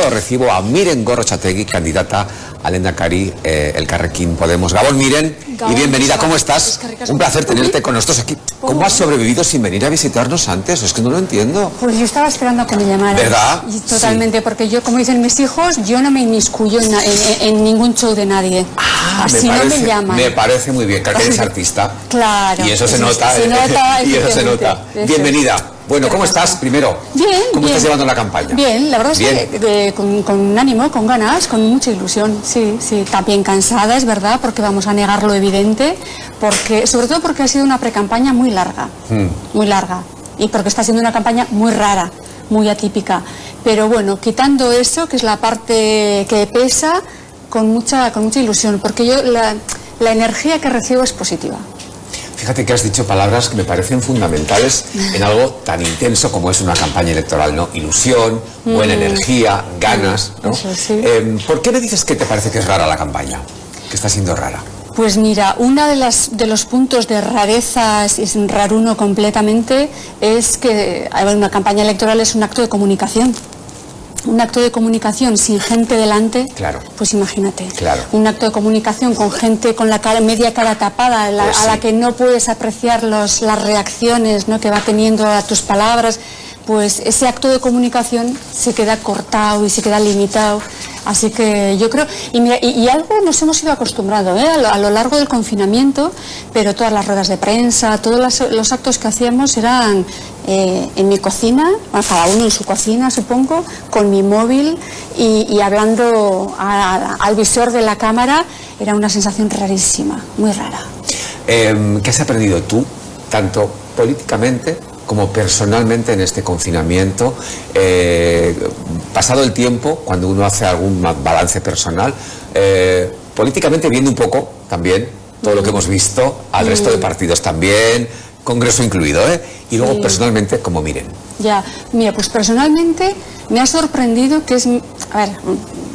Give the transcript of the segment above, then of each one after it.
Recibo a Miren Gorrochategui, candidata al Endacari, eh, el Carrequín Podemos. Gabón Miren, y bienvenida, ¿cómo estás? Un placer tenerte con nosotros aquí. ¿Cómo has sobrevivido sin venir a visitarnos antes? Es que no lo entiendo. Pues yo estaba esperando a que me llamaran. ¿Verdad? totalmente, porque yo, como dicen mis hijos, yo no me inmiscuyo en, ningún show de nadie. Ah, Así me parece, no me llaman. Me parece muy bien, que eres artista. Claro. Y eso se nota. Se nota y eso se nota. Bienvenida. Bueno, ¿cómo estás primero? Bien. ¿Cómo estás llevando la campaña? Bien, la verdad es que con, ánimo, con ganas, con mucha ilusión. Sí, sí, también cansada, es verdad, porque vamos a negar lo evidente, porque, sobre todo porque ha sido una pre-campaña muy larga, hmm. muy larga, y porque está siendo una campaña muy rara, muy atípica. Pero bueno, quitando eso, que es la parte que pesa, con mucha, con mucha ilusión, porque yo la, la energía que recibo es positiva. Fíjate que has dicho palabras que me parecen fundamentales en algo tan intenso como es una campaña electoral, ¿no? Ilusión, buena mm. energía, ganas, ¿no? Em, ¿Por qué me dices que te parece que es rara la campaña? Que está siendo rara. Pues mira, uno de, de los puntos de rareza, es raruno completamente, es que una campaña electoral es un acto de comunicación un acto de comunicación sin gente delante, claro. pues imagínate. Claro. Un acto de comunicación con gente con la cara, media cara tapada, pues a la que no puedes apreciar los, las reacciones ¿no? que va teniendo a tus palabras, pues ese acto de comunicación se queda cortado y se queda limitado. Así que yo creo, y, algo nos hemos ido acostumbrando ¿eh? a, lo, largo del confinamiento, pero todas las ruedas de prensa, todos los, actos que hacíamos eran eh, en mi cocina, cada uno en su cocina supongo, con mi móvil y, hablando al visor de la cámara, era una sensación rarísima, muy rara. Em, ¿Qué has aprendido tú, tanto políticamente como personalmente en este confinamiento, eh, pasado el tiempo, cuando uno hace algún balance personal, eh, políticamente viendo un poco también todo lo que hemos visto, al resto de partidos también, Congreso incluido, ¿eh? Y luego personalmente, como miren. Ya, mira, pues personalmente me ha sorprendido que es, a ver,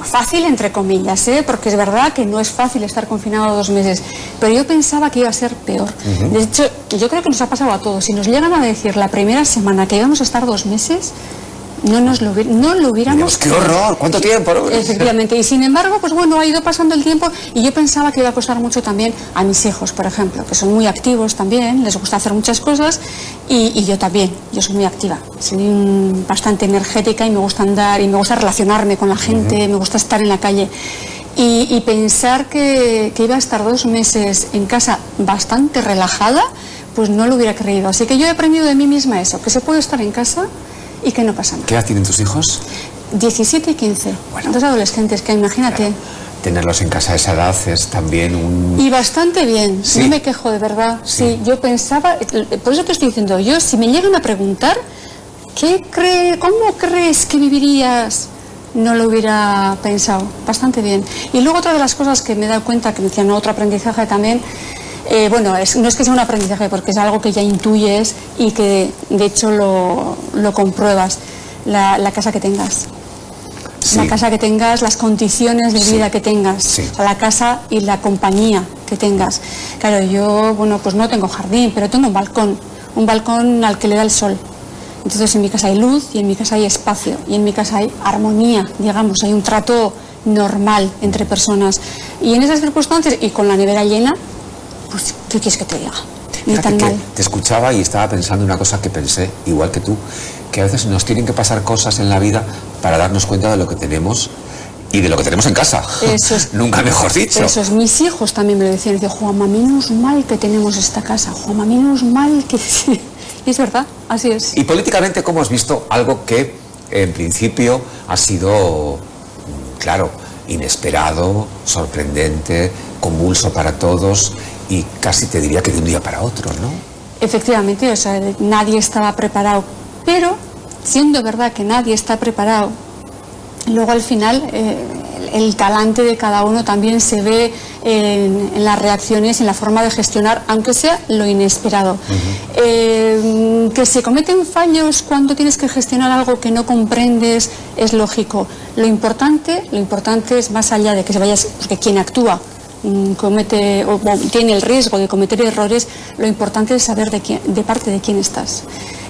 fácil entre comillas, ¿eh? porque es verdad que no es fácil estar confinado dos meses, pero yo pensaba que iba a ser peor. De hecho, yo creo que nos ha pasado a todos. Si nos llegan a decir la primera semana que íbamos a estar dos meses, no nos lo, no lo hubiéramos... ¡Qué horror! ¿Cuánto tiempo? Efectivamente, y sin embargo, pues bueno, ha ido pasando el tiempo y yo pensaba que iba a costar mucho también a mis hijos, por ejemplo, que son muy activos también, les gusta hacer muchas cosas y, yo también, yo soy muy activa, soy bastante energética y me gusta andar y me gusta relacionarme con la gente, me gusta estar en la calle. Y, pensar que, que iba a estar dos meses en casa bastante relajada, pues no lo hubiera creído. Así que yo he aprendido de mí misma eso, que se puede estar en casa y que no pasa nada. ¿Qué edad tienen tus hijos? 17 y 15. Bueno, dos adolescentes que imagínate. Tenerlos en casa a esa edad es también un... Y bastante bien, no me quejo de verdad. Sí. yo pensaba, por eso te estoy diciendo, yo si me llegan a preguntar, ¿qué cree, ¿cómo crees que vivirías? No lo hubiera pensado, bastante bien. Y luego otra de las cosas que me he dado cuenta, que me decían otro aprendizaje también, eh, bueno, no es que sea un aprendizaje, porque es algo que ya intuyes y que de hecho lo, compruebas, la, casa que tengas. La casa que tengas, las condiciones de vida que tengas, la casa y la compañía que tengas. Claro, yo, bueno, pues no tengo jardín, pero tengo un balcón, un balcón al que le da el sol. Entonces en mi casa hay luz y en mi casa hay espacio y en mi casa hay armonía, digamos, hay un trato normal entre personas. Y en esas circunstancias y con la nevera llena, pues, ¿qué quieres que te diga? Te escuchaba y estaba pensando una cosa que pensé, igual que tú, que a veces nos tienen que pasar cosas en la vida para darnos cuenta de lo que tenemos y de lo que tenemos en casa. Eso es, Nunca mejor dicho. Eso es. Mis hijos también me lo decían. Decían, Juanma, menos mal que tenemos esta casa. Juanma, menos mal que... y es verdad, así es. Y políticamente, ¿cómo has visto algo que en principio ha sido, claro, inesperado, sorprendente, convulso para todos y casi te diría que de un día para otro, ¿no? Efectivamente, o sea, nadie estaba preparado, pero siendo verdad que nadie está preparado, luego al final eh, el talante de cada uno también se ve en, las reacciones, en la forma de gestionar, aunque sea lo inesperado. Eh, que se cometen fallos cuando tienes que gestionar algo que no comprendes es lógico. Lo importante, lo importante es más allá de que se vayas, porque quien actúa comete o, tiene el riesgo de cometer errores, lo importante es saber de, quién, de parte de quién estás.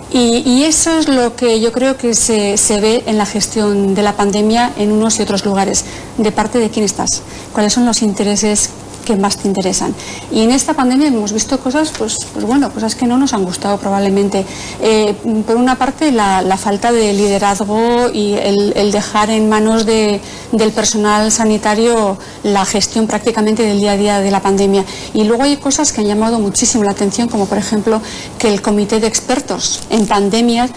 Y, eso es lo que yo creo que se, se, ve en la gestión de la pandemia en unos y otros lugares. ¿De parte de quién estás? ¿Cuáles son los intereses que más te interesan. Y en esta pandemia hemos visto cosas, pues, pues bueno, cosas que no nos han gustado probablemente. Eh, por una parte, la, falta de liderazgo y el, dejar en manos del personal sanitario la gestión prácticamente del día a día de la pandemia. Y luego hay cosas que han llamado muchísimo la atención, como por ejemplo que el comité de expertos en pandemias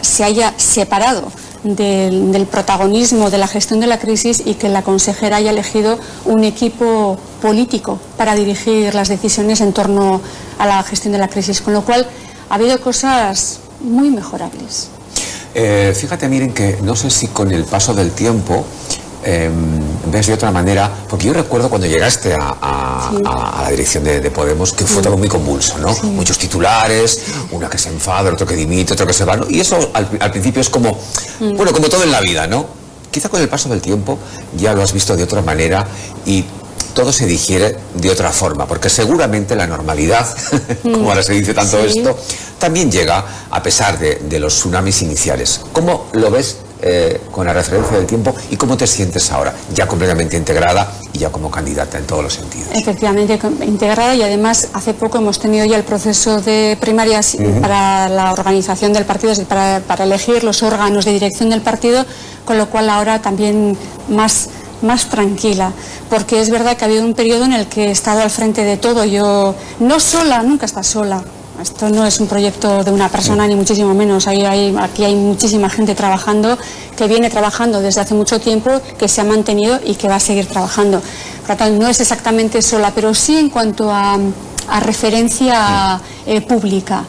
se haya separado del, protagonismo de la gestión de la crisis y que la consejera haya elegido un equipo político para dirigir las decisiones en torno a la gestión de la crisis, con lo cual ha habido cosas muy mejorables. Eh, fíjate, miren que no sé si con el paso del tiempo eh, ves de otra manera, porque yo recuerdo cuando llegaste a, la dirección de, Podemos que fue todo muy convulso, ¿no? Muchos titulares, una que se enfada, otro que dimite, otro que se va, Y eso al, principio es como, mm. bueno, como todo en la vida, ¿no? Quizá con el paso del tiempo ya lo has visto de otra manera y todo se digiere de otra forma, porque seguramente la normalidad, como ahora se dice tanto esto, también llega a pesar de, de los tsunamis iniciales. ¿Cómo lo ves eh, con la referencia del tiempo y cómo te sientes ahora, ya completamente integrada y ya como candidata en todos los sentidos. Efectivamente, integrada y además hace poco hemos tenido ya el proceso de primarias para la organización del partido, para, para elegir los órganos de dirección del partido, con lo cual ahora también más más tranquila, porque es verdad que ha habido un periodo en el que he estado al frente de todo, yo no sola, nunca está sola, esto no es un proyecto de una persona, ni muchísimo menos. aquí hay muchísima gente trabajando, que viene trabajando desde hace mucho tiempo, que se ha mantenido y que va a seguir trabajando. Por lo tanto, no es exactamente sola, pero sí en cuanto a, referencia eh, pública.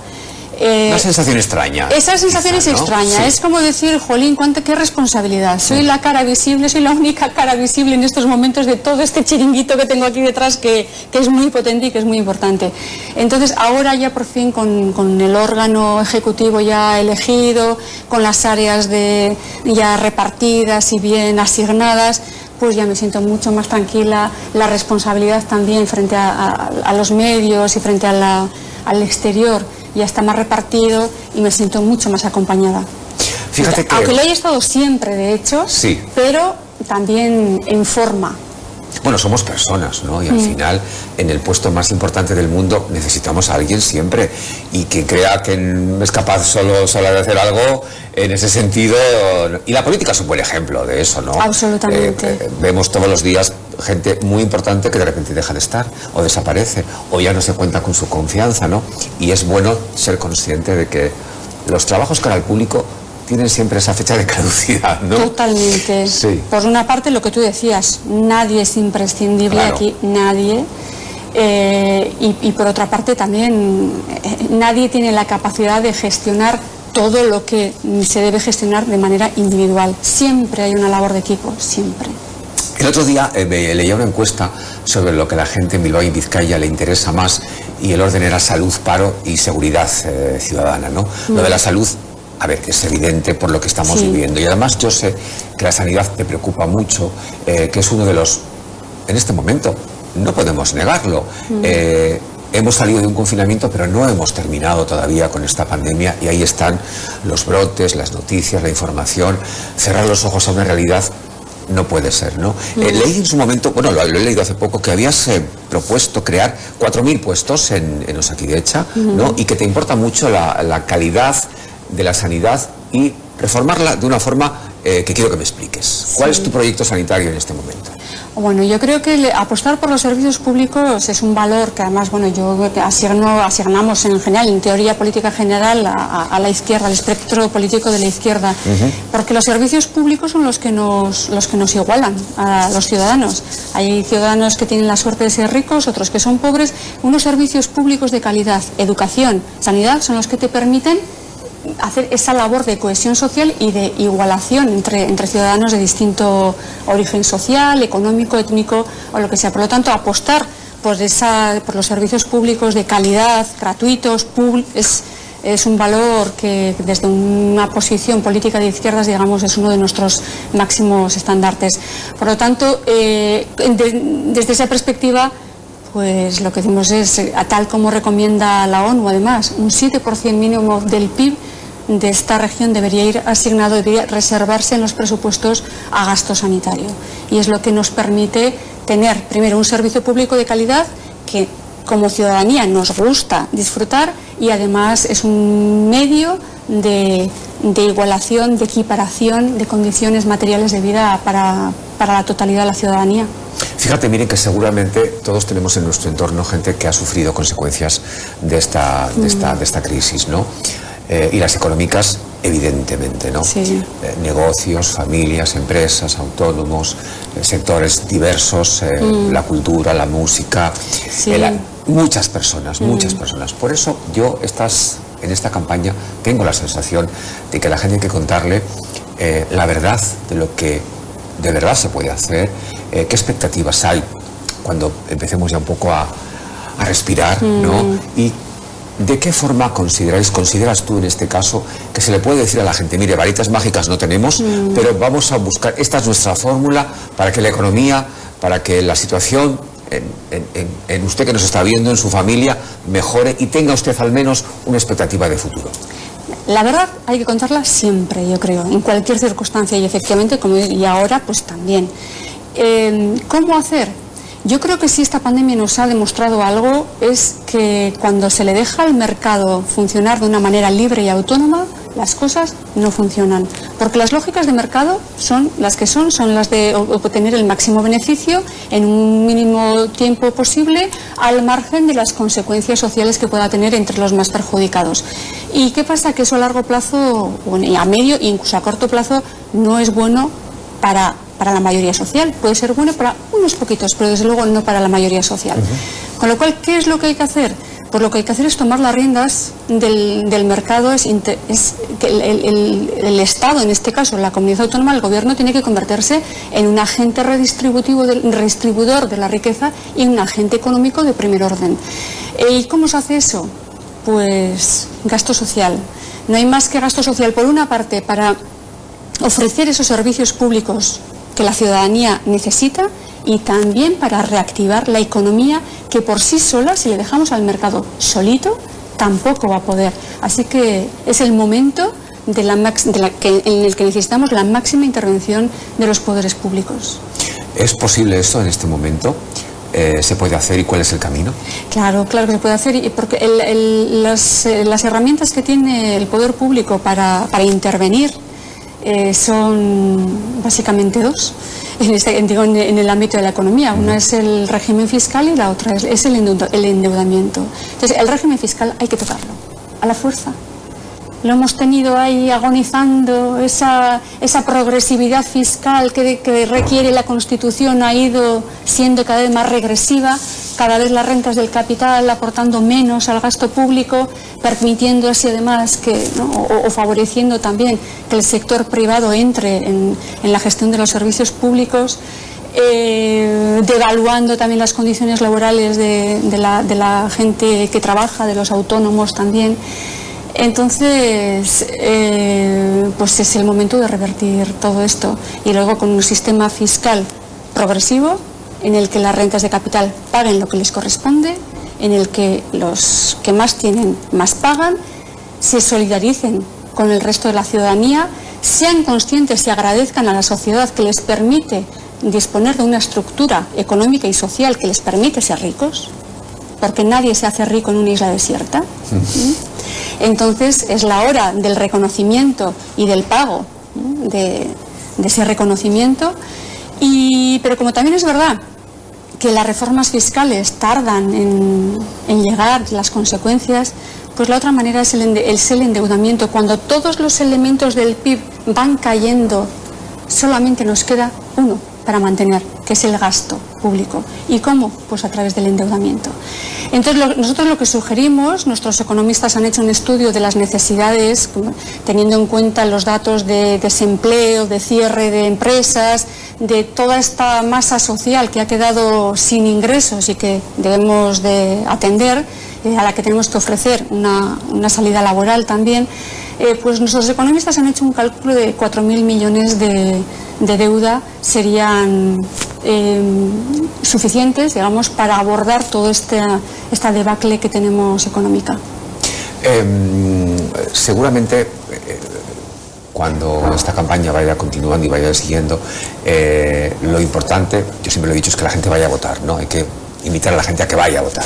Eh, Una sensación extraña. Esa sensación es extraña. Es como decir, jolín, ¿cuánta, qué responsabilidad. Soy la cara visible, soy la única cara visible en estos momentos de todo este chiringuito que tengo aquí detrás que, es muy potente y que es muy importante. Entonces, ahora ya por fin con, el órgano ejecutivo ya elegido, con las áreas de, ya repartidas y bien asignadas, pues ya me siento mucho más tranquila, la responsabilidad también frente a, los medios y frente al exterior ya está más repartido y me siento mucho más acompañada. Fíjate que... Aunque lo haya estado siempre, de hecho, sí. pero también en forma. Bueno, somos personas, ¿no? Y al mm. final, en el puesto más importante del mundo, necesitamos a alguien siempre. Y que crea que es capaz solo, solo de hacer algo, en ese sentido... Y la política es un buen ejemplo de eso, ¿no? Absolutamente. Eh, eh, vemos todos los días gente muy importante que de repente deja de estar, o desaparece, o ya no se cuenta con su confianza, ¿no? Y es bueno ser consciente de que los trabajos cara al público tienen siempre esa fecha de caducidad, ¿no? Totalmente. Sí. Por una parte, lo que tú decías, nadie es imprescindible aquí, nadie. Eh, y, por otra parte, también eh, nadie tiene la capacidad de gestionar todo lo que se debe gestionar de manera individual. Siempre hay una labor de equipo, siempre. El otro día eh, leía una encuesta sobre lo que la gente en Bilbao y Vizcaya le interesa más y el orden era salud, paro y seguridad ciudadana. ¿no? Lo de la salud a ver, es evidente por lo que estamos viviendo. Y además yo sé que la sanidad te preocupa mucho, eh, que es uno de los, en este momento, no podemos negarlo. Mm. Eh, hemos salido de un confinamiento, pero no hemos terminado todavía con esta pandemia y ahí están los brotes, las noticias, la información. Cerrar los ojos a una realidad no puede ser, ¿no? Mm. Eh, leí en su momento, bueno, lo, he leído hace poco, que habías propuesto crear 4.000 puestos en, en Osakidecha, ¿no? Y que te importa mucho la, la calidad de la sanidad y reformarla de una forma eh, que quiero que me expliques. ¿Cuál es tu proyecto sanitario en este momento? Bueno, yo creo que apostar por los servicios públicos es un valor que además, bueno, yo asigno, asignamos en general, en teoría política general, a, la izquierda, al espectro político de la izquierda, porque los servicios públicos son los que, nos, los que nos igualan a los ciudadanos. Hay ciudadanos que tienen la suerte de ser ricos, otros que son pobres. Unos servicios públicos de calidad, educación, sanidad, son los que te permiten hacer esa labor de cohesión social y de igualación entre, entre ciudadanos de distinto origen social, económico, étnico o lo que sea. Por lo tanto, apostar por, esa, por los servicios públicos de calidad, gratuitos, es, es un valor que desde una posición política de izquierdas, digamos, es uno de nuestros máximos estandartes. Por lo tanto, eh, desde esa perspectiva, pues lo que decimos es, a tal como recomienda la ONU, además, un 7% mínimo del PIB de esta región debería ir asignado, debería reservarse en los presupuestos a gasto sanitario. Y es lo que nos permite tener, primero, un servicio público de calidad que como ciudadanía nos gusta disfrutar y además es un medio de, igualación, de equiparación de condiciones materiales de vida para, la totalidad de la ciudadanía. Fíjate, miren que seguramente todos tenemos en nuestro entorno gente que ha sufrido consecuencias de esta, de esta, de esta crisis, ¿no? Eh, y las económicas, evidentemente, ¿no? Sí. Eh, negocios, familias, empresas, autónomos, eh, sectores diversos, mm. la cultura, la música, muchas personas, mm. muchas personas. Por eso yo estas, en esta campaña tengo la sensación de que la gente hay que contarle la verdad de lo que de verdad se puede hacer, qué expectativas hay cuando empecemos ya un poco a, a respirar, ¿no? Mm. Y ¿De qué forma consideráis, consideras tú en este caso, que se le puede decir a la gente, mire, varitas mágicas no tenemos, mm. pero vamos a buscar, esta es nuestra fórmula para que la economía, para que la situación en, usted que nos está viendo, en su familia, mejore y tenga usted al menos una expectativa de futuro? La verdad hay que contarla siempre, yo creo, en cualquier circunstancia y efectivamente, como y ahora, pues también. Eh, ¿Cómo hacer? Yo creo que si esta pandemia nos ha demostrado algo es que cuando se le deja al mercado funcionar de una manera libre y autónoma, las cosas no funcionan. Porque las lógicas de mercado son las que son, son las de obtener el máximo beneficio en un mínimo tiempo posible al margen de las consecuencias sociales que pueda tener entre los más perjudicados. ¿Y qué pasa? Que eso a largo plazo, a medio e incluso a corto plazo, no es bueno para para la mayoría social. Puede ser bueno para unos poquitos, pero desde luego no para la mayoría social. Con lo cual, ¿qué es lo que hay que hacer? Pues lo que hay que hacer es tomar las riendas del, mercado, es, que el, Estado, en este caso la comunidad autónoma, el gobierno tiene que convertirse en un agente redistributivo redistribuidor de la riqueza y un agente económico de primer orden. Eh, ¿Y cómo se hace eso? Pues gasto social. No hay más que gasto social, por una parte, para ofrecer esos servicios públicos que la ciudadanía necesita y también para reactivar la economía que por sí sola, si le dejamos al mercado solito, tampoco va a poder. Así que es el momento de la, en el que necesitamos la máxima intervención de los poderes públicos. ¿Es posible esto en este momento? Eh, se puede hacer y cuál es el camino? Claro, claro que se puede hacer, porque las, eh, las, herramientas que tiene el poder público para, para intervenir eh, son básicamente dos en, este, en, el ámbito de la economía. Una es el régimen fiscal y la otra es, el endeudamiento. Entonces, el régimen fiscal hay que tocarlo, a la fuerza lo hemos tenido ahí agonizando, esa, progresividad fiscal que, requiere la Constitución ha ido siendo cada vez más regresiva, cada vez las rentas del capital aportando menos al gasto público, permitiendo así además que, o, favoreciendo también que el sector privado entre en, la gestión de los servicios públicos. Eh, devaluando también las condiciones laborales de, la, de la gente que trabaja, de los autónomos también. Entonces, eh, pues es el momento de revertir todo esto. Y luego con un sistema fiscal progresivo en el que las rentas de capital paguen lo que les corresponde, en el que los que más tienen más pagan, se solidaricen con el resto de la ciudadanía, sean conscientes y agradezcan a la sociedad que les permite disponer de una estructura económica y social que les permite ser ricos, porque nadie se hace rico en una isla desierta. Entonces es la hora del reconocimiento y del pago de, ese reconocimiento. pero como también es verdad que las reformas fiscales tardan en, llegar, las consecuencias, pues la otra manera es el, es el endeudamiento. Cuando todos los elementos del PIB van cayendo, solamente nos queda uno para mantener, que es el gasto público. ¿Y cómo? Pues a través del endeudamiento. Entonces, nosotros lo que sugerimos, nuestros economistas han hecho un estudio de las necesidades, teniendo en cuenta los datos de desempleo, de cierre de empresas, de toda esta masa social que ha quedado sin ingresos y que debemos de atender, eh, a la que tenemos que ofrecer una, salida laboral también, eh, pues nuestros economistas han hecho un cálculo de 4.000 millones de, de deuda serían Em, suficientes, digamos, para abordar toda esta, esta debacle que tenemos económica. Em, seguramente cuando esta campaña vaya continuando y vaya siguiendo, eh, lo importante, yo siempre lo he dicho, es que la gente vaya a votar, ¿no? Hay que invitar a la gente a que vaya a votar,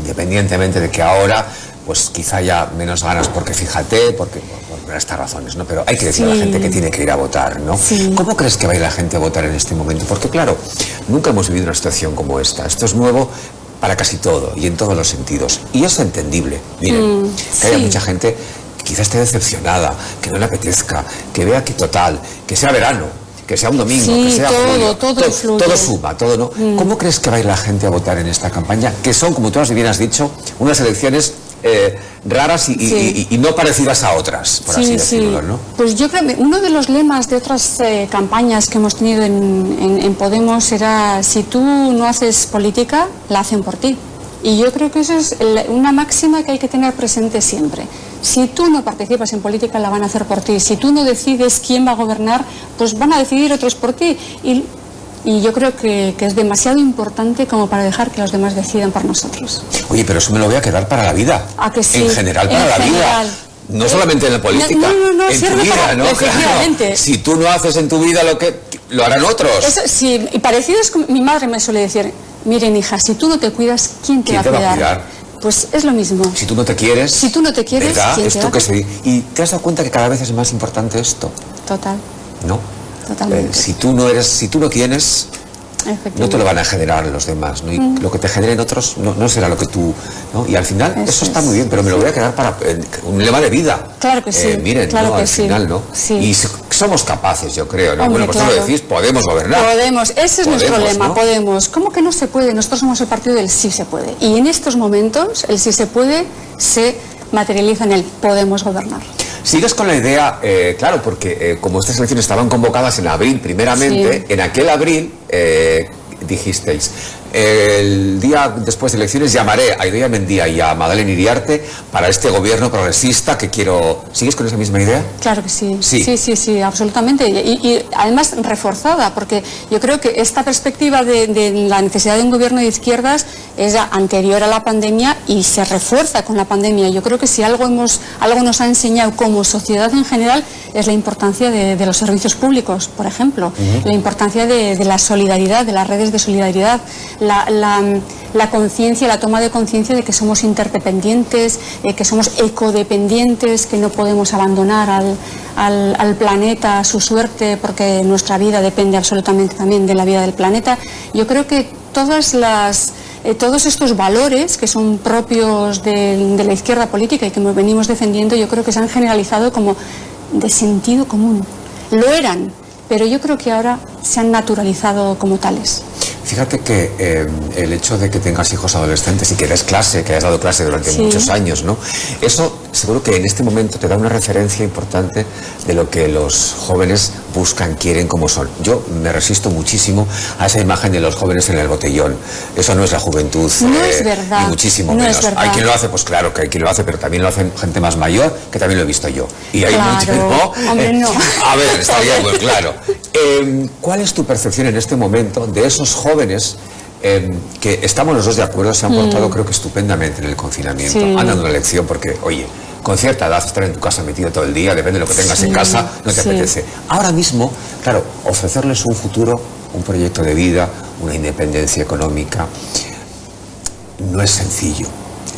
independientemente de que ahora pues quizá haya menos ganas porque fíjate, porque por, estas razones, ¿no? Pero hay que decir a la gente que tiene que ir a votar, ¿no? ¿Cómo crees que va a ir la gente a votar en este momento? Porque claro, nunca hemos vivido una situación como esta. Esto es nuevo para casi todo y en todos los sentidos. Y es entendible. Miren, mm, que haya mucha gente que quizás esté decepcionada, que no le apetezca, que vea que total, que sea verano, que sea un domingo, que sea todo, todo, todo, todo, suma, todo, ¿no? Mm. ¿Cómo crees que va a ir la gente a votar en esta campaña? Que son, como tú bien has dicho, unas elecciones eh, raras y, no parecidas a otras, por así decirlo, ¿no? Pues yo creo que uno de los lemas de otras eh, campañas que hemos tenido en, Podemos era si tú no haces política, la hacen por ti. Y yo creo que eso es una máxima que hay que tener presente siempre. Si tú no participas en política, la van a hacer por ti. Si tú no decides quién va a gobernar, pues van a decidir otros por ti. Y y yo creo que, es demasiado importante como para dejar que los demás decidan por nosotros. Oye, pero eso me lo voy a quedar para la vida. ¿A que sí? En general para la vida. No solamente en la política, no, no, no, en tu vida, ¿no? Efectivamente. Si tú no haces en tu vida lo que lo harán otros. sí, y parecido es mi madre me suele decir, miren hija, si tú no te cuidas, ¿quién te, va, a cuidar? Pues es lo mismo. Si tú no te quieres, si tú no te quieres, ¿quién esto que se... y te has dado cuenta que cada vez es más importante esto. Total. ¿No? Eh, si tú no eres, si tú no tienes, no te lo van a generar los demás, ¿no? Y mm. lo que te generen otros no, será lo que tú, ¿no? Y al final eso, está muy bien, pero me lo voy a quedar para eh, un lema de vida. Claro que sí. Eh, miren, claro al final, ¿no? Y somos capaces, yo creo, ¿no? bueno, pues lo decís, podemos gobernar. Podemos, ese es nuestro lema, podemos. ¿Cómo que no se puede? Nosotros somos el partido del sí se puede. Y en estos momentos el sí se puede se materializa en el podemos gobernar. Sigues con la idea, eh, claro, porque eh, como estas elecciones estaban convocadas en abril primeramente, en aquel abril eh, dijisteis, el día después de elecciones llamaré a Idoia Mendía y a Madeleine Iriarte para este gobierno progresista que quiero... ¿Sigues con esa misma idea? Claro que sí. Sí, sí, sí, absolutamente. Y, además reforzada, porque yo creo que esta perspectiva de, la necesidad de un gobierno de izquierdas es anterior a la pandemia y se refuerza con la pandemia. Yo creo que si algo, hemos, algo nos ha enseñado como sociedad en general es la importancia de, los servicios públicos, por ejemplo, la importancia de, de la solidaridad, de las redes de solidaridad, la, conciencia, la toma de conciencia de que somos interdependientes, eh, que somos ecodependientes, que no podemos abandonar al, planeta a su suerte porque nuestra vida depende absolutamente también de la vida del planeta. Yo creo que eh, todos estos valores que son propios de, de la izquierda política y que venimos defendiendo, yo creo que se han generalizado como de sentido común. Lo eran, pero yo creo que ahora se han naturalizado como tales. Fíjate que eh, el hecho de que tengas hijos adolescentes y que des clase, que hayas dado clase durante muchos años, ¿no? Eso seguro que en este momento te da una referencia importante de lo que los jóvenes buscan, quieren, como son. Yo me resisto muchísimo a esa imagen de los jóvenes en el botellón. Eso no es la juventud. No es eh, verdad. Ni muchísimo menos. Hay quien lo hace, pues claro que hay quien lo hace, pero también lo hacen gente más mayor, que también lo he visto yo. Y hay claro. Hombre, no. A ver, está bien, muy claro. Em, ¿Cuál es tu percepción en este momento de esos jóvenes em, que estamos los dos de acuerdo, se han portado mm. creo que estupendamente en el confinamiento? Han dado una lección porque, oye, con cierta edad estar en tu casa metido todo el día, depende de lo que tengas en casa, no te apetece. Ahora mismo, claro, ofrecerles un futuro, un proyecto de vida, una independencia económica, no es sencillo.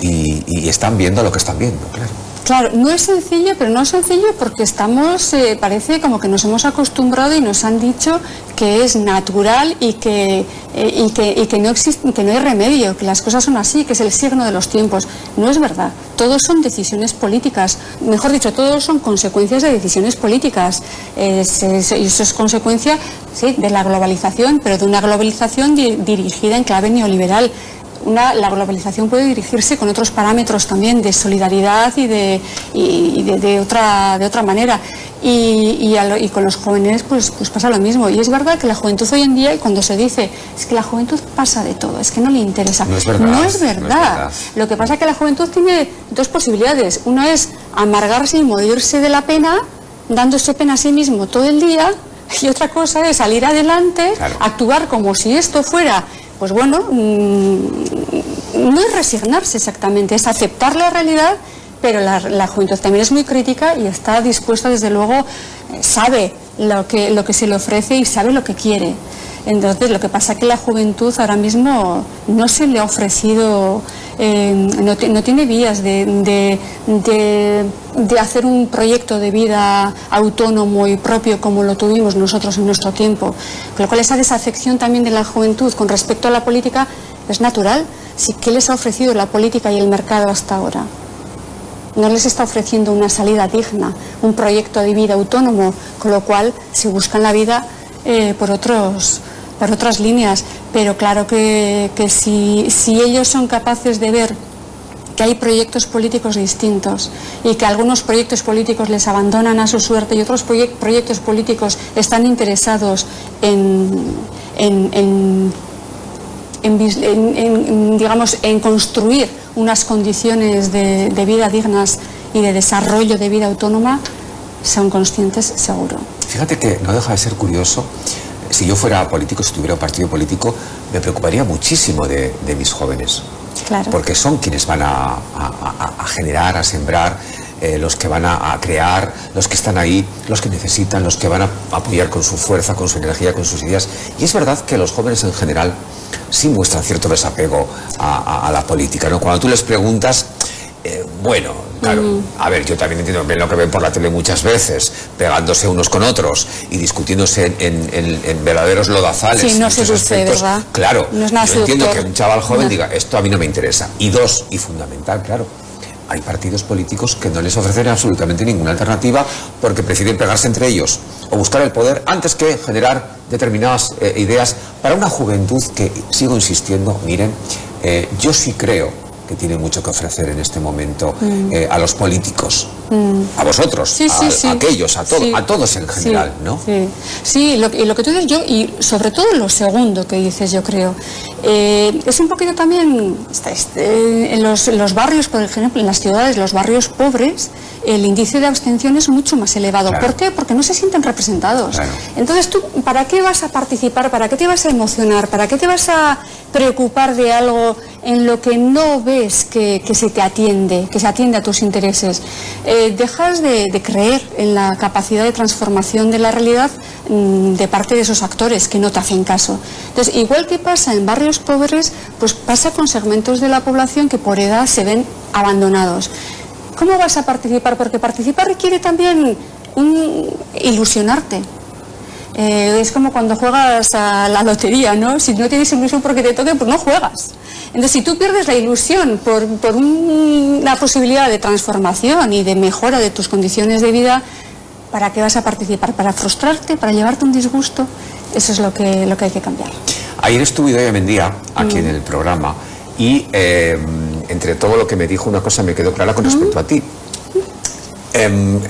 y están viendo lo que están viendo, claro. Claro, no es sencillo, pero no es sencillo porque estamos, eh, parece como que nos hemos acostumbrado y nos han dicho que es natural y que, eh, y que, no existe, que no hay remedio, que las cosas son así, que es el signo de los tiempos. No es verdad. Todos son decisiones políticas. Mejor dicho, todos son consecuencias de decisiones políticas. y eso es consecuencia sí, de la globalización, pero de una globalización dirigida en clave neoliberal la globalización puede dirigirse con otros parámetros también de solidaridad y de, de, otra, de otra manera. Y, y, con los jóvenes pues, pues pasa lo mismo. Y es verdad que la juventud hoy en día, y cuando se dice, es que la juventud pasa de todo, es que no le interesa. No es verdad. No es verdad. Lo que pasa es que la juventud tiene dos posibilidades. Una es amargarse y morirse de la pena, dándose pena a sí mismo todo el día. Y otra cosa es salir adelante, actuar como si esto fuera pues bueno, mm, no es resignarse exactamente, es aceptar la realidad pero la, juventud también es muy crítica y está dispuesta, desde luego, eh, sabe lo que, lo que se le ofrece y sabe lo que quiere. Entonces, lo que pasa es que la juventud ahora mismo no se le ha ofrecido, eh, no, tiene vías de, hacer un proyecto de vida autónomo y propio como lo tuvimos nosotros en nuestro tiempo. Con lo cual, esa desafección también de la juventud con respecto a la política es natural. ¿Qué les ha ofrecido la política y el mercado hasta ahora? no les está ofreciendo una salida digna, un proyecto de vida autónomo, con lo cual se buscan la vida eh, por, otros, por otras líneas. Pero claro que, si, ellos son capaces de ver que hay proyectos políticos distintos y que algunos proyectos políticos les abandonan a su suerte y otros proyectos políticos están interesados en, en, digamos, en construir unas condiciones de, vida dignas y de desarrollo de vida autónoma, son conscientes seguro. Fíjate que no deja de ser curioso. Si yo fuera político, si tuviera un partido político, me preocuparía muchísimo de, mis jóvenes. Claro. Porque son quienes van a, generar, a sembrar, eh, los que van a, crear, los que están ahí, los que necesitan, los que van a apoyar con su fuerza, con su energía, con sus ideas. Y es verdad que los jóvenes en general sí muestran cierto desapego a, la política. ¿no? Cuando tú les preguntas, eh, bueno, claro, a ver, yo también entiendo bien lo que ven por la tele muchas veces, pegándose unos con otros y discutiéndose en, verdaderos lodazales. Sí, no se ¿verdad? Claro, yo entiendo que un chaval joven diga, esto a mí no me interesa. Y dos, y fundamental, claro, hay partidos políticos que no les ofrecen absolutamente ninguna alternativa porque prefieren pegarse entre ellos o buscar el poder antes que generar determinadas eh, ideas para una juventud que, sigo insistiendo, miren, eh, yo sí creo que tiene mucho que ofrecer en este momento mm. eh, a los políticos, mm. a vosotros, a, aquellos, a, a todos en general, ¿no? Sí, lo, y lo que tú dices yo, y sobre todo lo segundo que dices, yo creo, eh, es un poquito también este, este, en, los, los, barrios, por ejemplo, en las ciudades, los barrios pobres, el índice de abstención es mucho más elevado. ¿Por qué? Porque no se sienten representados. Entonces, ¿tú para qué vas a participar? ¿Para qué te vas a emocionar? ¿Para qué te vas a preocupar de algo en lo que no ves que, se te atiende, que se atiende a tus intereses? Eh, dejas de, creer en la capacidad de transformación de la realidad mm, de parte de esos actores que no te hacen caso. Entonces, igual que pasa en barrios pobres, pues pasa con segmentos de la población que por edad se ven abandonados. ¿Cómo vas a participar? Porque participar requiere también ilusionarte. Eh, es como cuando juegas a la lotería, ¿no? Si no tienes ilusión porque te toque, pues no juegas. Entonces, si tú pierdes la ilusión por, una posibilidad de transformación y de mejora de tus condiciones de vida, ¿para qué vas a participar? ¿Para frustrarte? ¿Para llevarte un disgusto? Eso es lo que, lo que hay que cambiar. Ayer estuve Idoia Mendía aquí en mm. el programa y eh, entre todo lo que me dijo, una cosa me quedó clara con respecto a ti. Em,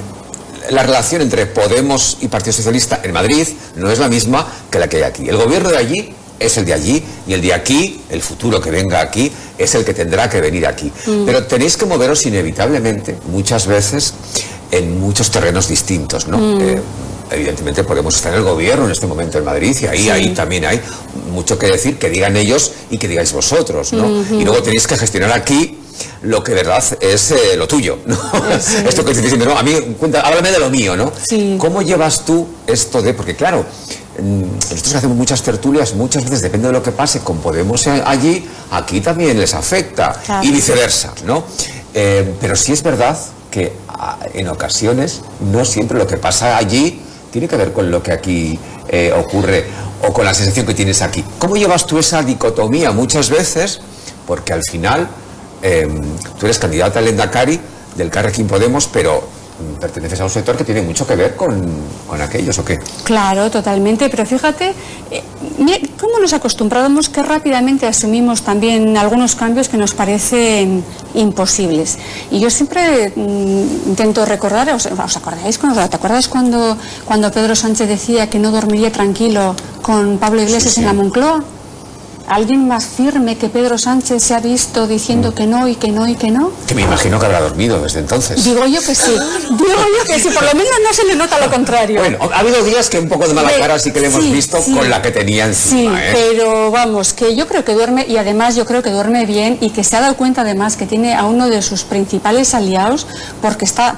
la relación entre Podemos y Partido Socialista en Madrid no es la misma que la que hay aquí. El gobierno de allí es el de allí y el de aquí, el futuro que venga aquí, es el que tendrá que venir aquí. Mm. Pero tenéis que moveros inevitablemente, muchas veces, en muchos terrenos distintos, ¿no? Mm. Eh, evidentemente podemos estar en el gobierno en este momento en Madrid y ahí, ahí también hay mucho que decir, que digan ellos y que digáis vosotros, ¿no? Y luego tenéis que gestionar aquí lo que de verdad es eh, lo tuyo, ¿no? Esto que estoy diciendo, no, a mí, cuenta, háblame de lo mío, ¿no? ¿Cómo llevas tú esto de, porque claro, mm, nosotros hacemos muchas tertulias, muchas veces depende de lo que pase con Podemos allí, aquí también les afecta y viceversa, ¿no? Eh, pero sí es verdad que ah, en ocasiones no siempre lo que pasa allí tiene que ver con lo que aquí eh, ocurre o con la sensación que tienes aquí. ¿Cómo llevas tú esa dicotomía muchas veces? Porque al final em, tú eres candidata al Endacari del Carrequín Podemos, pero perteneces a un sector que tiene mucho que ver con, aquellos, ¿o qué? Claro, totalmente, pero fíjate, eh, cómo nos acostumbramos que rápidamente asumimos también algunos cambios que nos parecen imposibles. Y yo siempre mm, intento recordar, ¿os, acordáis? Cuando, ¿Te acuerdas cuando, cuando Pedro Sánchez decía que no dormiría tranquilo con Pablo Iglesias en la Moncloa? Alguien más firme que Pedro Sánchez se ha visto diciendo que no y que no y que no? Que me imagino que habrá dormido desde entonces. Digo yo que sí, digo yo que sí, por lo menos no se le nota lo contrario. Bueno, ha habido días que un poco de mala cara sí que le hemos visto con la que tenía encima. Sí, ¿eh? pero vamos, que yo creo que duerme y además yo creo que duerme bien y que se ha dado cuenta además que tiene a uno de sus principales aliados porque está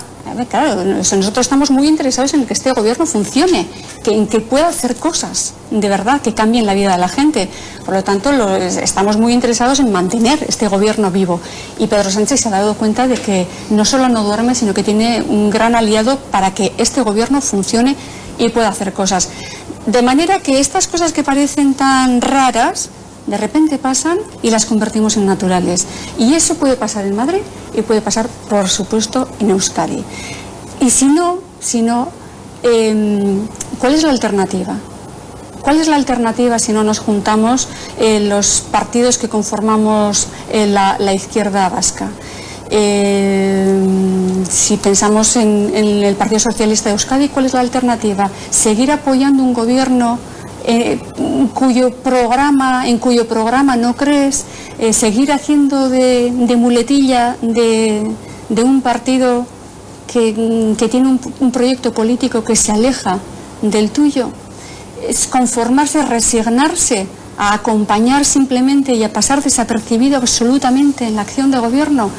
claro, nosotros estamos muy interesados en que este gobierno funcione, que, en que pueda hacer cosas de verdad que cambien la vida de la gente. Por lo tanto, estamos muy interesados en mantener este gobierno vivo. Y Pedro Sánchez se ha dado cuenta de que no solo no duerme, sino que tiene un gran aliado para que este gobierno funcione y pueda hacer cosas. De manera que estas cosas que parecen tan raras, de repente pasan y las convertimos en naturales. Y eso puede pasar en Madrid y puede pasar, por supuesto, en Euskadi. Y si no, si no em, ¿cuál es la alternativa? ¿Cuál es la alternativa si no nos juntamos eh, los partidos que conformamos eh, la, izquierda vasca? Em, si pensamos en, en el Partido Socialista de Euskadi, ¿cuál es la alternativa? ¿Seguir apoyando un gobierno eh, cuyo programa, en cuyo programa no crees, eh, seguir haciendo de, muletilla de, un partido que, tiene un, proyecto político que se aleja del tuyo, es conformarse, resignarse a acompañar simplemente y a pasar desapercibido absolutamente en la acción de gobierno.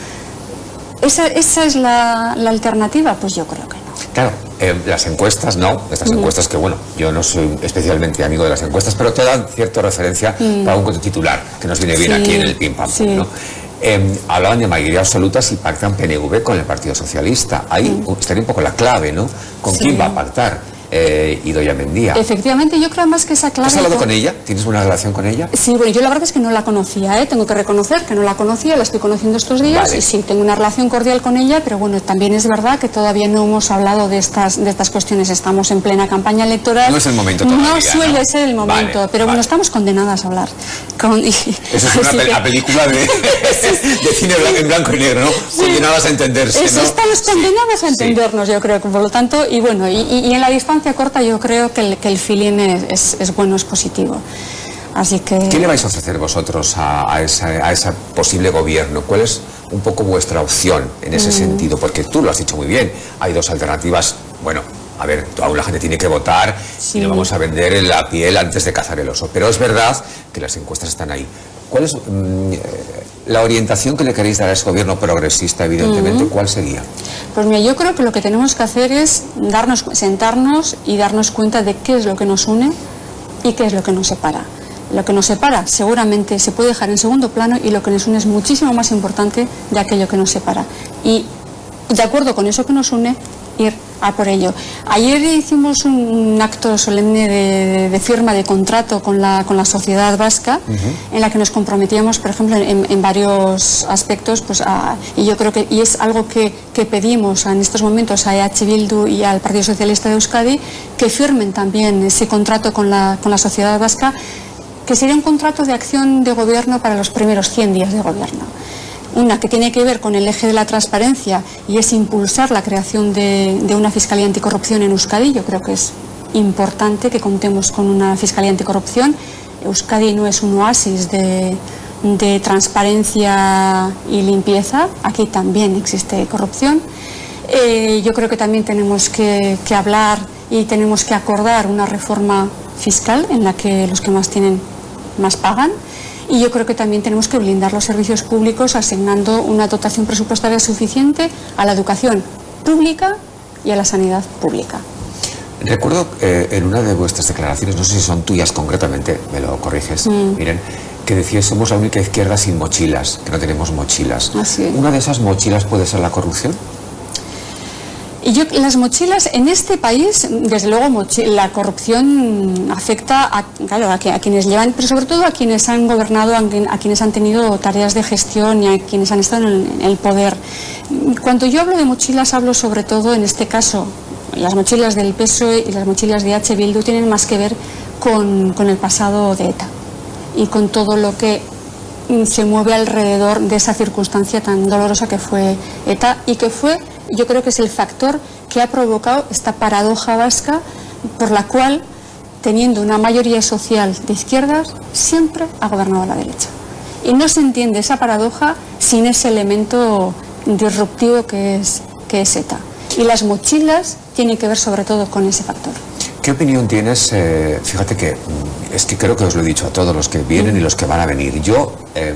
¿Esa, es la, la alternativa? Pues yo creo que. Claro, eh, las encuestas, no, estas encuestas que, bueno, yo no soy especialmente amigo de las encuestas, pero te dan cierta referencia para un titular, que nos viene bien aquí en el pim pam, ¿no? Em, hablaban de mayoría absoluta si pactan PNV con el Partido Socialista. Ahí estaría un poco la clave, ¿no? ¿Con quién va a pactar? Eh, Idoia Mendía. Efectivamente, yo creo más que esa clave... ¿Has hablado con ella? ¿Tienes una relación con ella? Sí, bueno, yo la verdad es que no la conocía, ¿eh? tengo que reconocer que no la conocía, la estoy conociendo estos días y sí, tengo una relación cordial con ella, pero bueno, también es verdad que todavía no hemos hablado de estas, de estas cuestiones, estamos en plena campaña electoral. No es el momento todavía, No suele ser el momento, pero bueno, estamos condenadas a hablar. Con... Eso es una película de, de cine en blanco y negro, ¿no? Condenadas a entenderse, ¿no? Estamos condenadas a entendernos, yo creo que por lo tanto, y bueno, y en la distancia corta yo creo que el, que el feeling es, es, bueno, es positivo. Así que... ¿Qué le vais a ofrecer vosotros a, a, ese posible gobierno? ¿Cuál es un poco vuestra opción en ese mm. sentido? Porque tú lo has dicho muy bien, hay dos alternativas, bueno, a ver, aún la gente tiene que votar y no vamos a vender la piel antes de cazar el oso. Pero es verdad que las encuestas están ahí. ¿Cuál es mm, eh, la orientación que le queréis dar a ese gobierno progresista, evidentemente? ¿Cuál sería? Pues mira, yo creo que lo que tenemos que hacer es darnos, sentarnos y darnos cuenta de qué es lo que nos une y qué es lo que nos separa. Lo que nos separa seguramente se puede dejar en segundo plano y lo que nos une es muchísimo más importante de aquello que nos separa. Y de acuerdo con eso que nos une, ir a por ello. Ayer hicimos un acto solemne de, firma de contrato con la, con la sociedad vasca, en la que nos comprometíamos, por ejemplo, en, varios aspectos, pues, y yo creo que y es algo que, que, pedimos en estos momentos a EH Bildu y al Partido Socialista de Euskadi, que firmen también ese contrato con la, con la sociedad vasca, que sería un contrato de acción de gobierno para los primeros 100 días de gobierno. Una que tiene que ver con el eje de la transparencia y es impulsar la creación de, una Fiscalía Anticorrupción en Euskadi. Yo creo que es importante que contemos con una Fiscalía Anticorrupción. Euskadi no es un oasis de, transparencia y limpieza. Aquí también existe corrupción. Eh, yo creo que también tenemos que, que hablar y tenemos que acordar una reforma fiscal en la que los que más tienen más pagan y yo creo que también tenemos que blindar los servicios públicos asignando una dotación presupuestaria suficiente a la educación pública y a la sanidad pública. Recuerdo eh, en una de vuestras declaraciones, no sé si son tuyas concretamente, me lo corriges, mm. miren, que decías somos la única izquierda sin mochilas, que no tenemos mochilas. ¿Una de esas mochilas puede ser la corrupción? Y yo, las mochilas en este país, desde luego, la corrupción afecta a, quienes llevan, pero sobre todo a quienes han gobernado, a, quienes han tenido tareas de gestión y a quienes han estado en el, poder. Cuando yo hablo de mochilas, hablo sobre todo, en este caso, las mochilas del PSOE y las mochilas de H. Bildu tienen más que ver con, con el pasado de ETA y con todo lo que se mueve alrededor de esa circunstancia tan dolorosa que fue ETA y que fue yo creo que es el factor que ha provocado esta paradoja vasca por la cual teniendo una mayoría social de izquierdas, siempre ha gobernado la derecha. Y no se entiende esa paradoja sin ese elemento disruptivo que es, que es ETA. Y las mochilas tienen que ver sobre todo con ese factor. ¿Qué opinión tienes? Eh, fíjate que mm, es que creo que os lo he dicho a todos los que vienen y los que van a venir. Yo, em,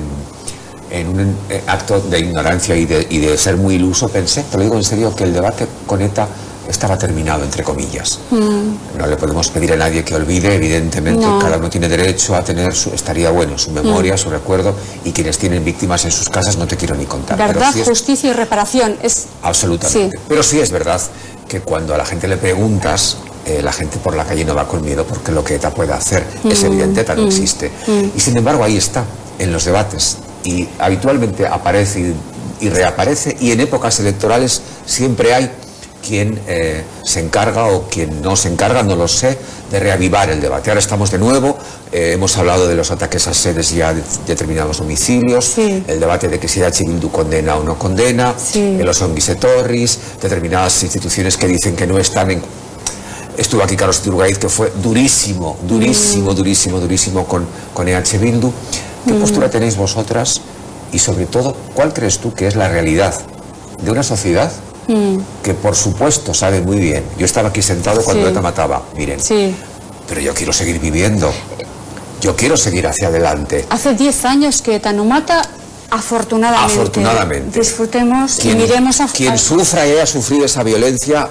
en un eh, acto de ignorancia y de, y de, ser muy iluso, pensé, te lo digo en serio, que el debate con ETA estaba terminado, entre comillas. Mm. No le podemos pedir a nadie que olvide, evidentemente, cada uno tiene derecho a tener, su, estaría bueno, su memoria, mm. su recuerdo, y quienes tienen víctimas en sus casas no te quiero ni contar. Verdad, justicia y reparación. Es... Absolutamente. Pero sí es verdad que cuando a la gente le preguntas, eh, la gente por la calle no va con miedo porque lo que ETA puede hacer es mm. evidente, ETA no existe. Y sin embargo ahí está, en los debates. Y habitualmente aparece y reaparece, y en épocas electorales siempre hay quien eh, se encarga o quien no se encarga, no lo sé, de reavivar el debate. Ahora estamos de nuevo, eh, hemos hablado de los ataques a sedes ya de determinados domicilios, el debate de que si H. Bildu condena o no condena, en los onguisetorris, determinadas instituciones que dicen que no están en... Estuvo aquí Carlos Turgaiz, que fue durísimo, durísimo, durísimo, durísimo con, con EH Bildu. ¿Qué mm. postura tenéis vosotras? Y sobre todo, ¿cuál crees tú que es la realidad de una sociedad que por supuesto sabe muy bien. Yo estaba aquí sentado cuando ETA mataba, miren. Sí. Pero yo quiero seguir viviendo. Yo quiero seguir hacia adelante. Hace 10 años que ETA no mata, afortunadamente. Afortunadamente. Disfrutemos y miremos a... Quien sufra y haya sufrido esa violencia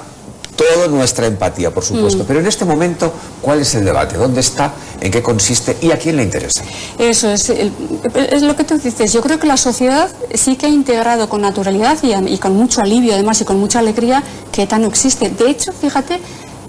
toda nuestra empatía, por supuesto. Mm. Pero en este momento, ¿cuál es el debate? ¿Dónde está? ¿En qué consiste? ¿Y a quién le interesa? Eso es, es lo que tú dices. Yo creo que la sociedad sí que ha integrado con naturalidad y, con mucho alivio, además, y con mucha alegría, que ETA no existe. De hecho, fíjate,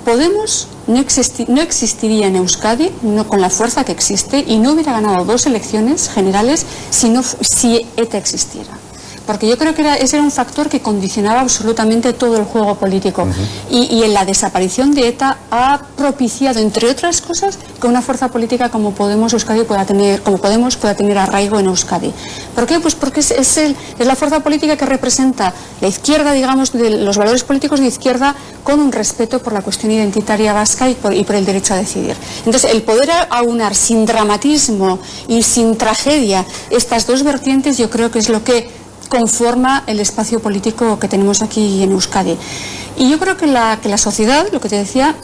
Podemos no, no, existiría en Euskadi no, con la fuerza que existe y no hubiera ganado dos elecciones generales si, no, si ETA existiera porque yo creo que ese era un factor que condicionaba absolutamente todo el juego político. y, en la desaparición de ETA ha propiciado, entre otras cosas, que una fuerza política como Podemos Euskadi pueda tener, como Podemos pueda tener arraigo en Euskadi. ¿Por qué? Pues porque es, es, es la fuerza política que representa la izquierda, digamos, de los valores políticos de izquierda con un respeto por la cuestión identitaria vasca y por, y por el derecho a decidir. Entonces, el poder aunar sin dramatismo y sin tragedia estas dos vertientes, yo creo que es lo que conforma el espacio político que tenemos aquí en Euskadi. Y yo creo que la, sociedad, lo que te decía,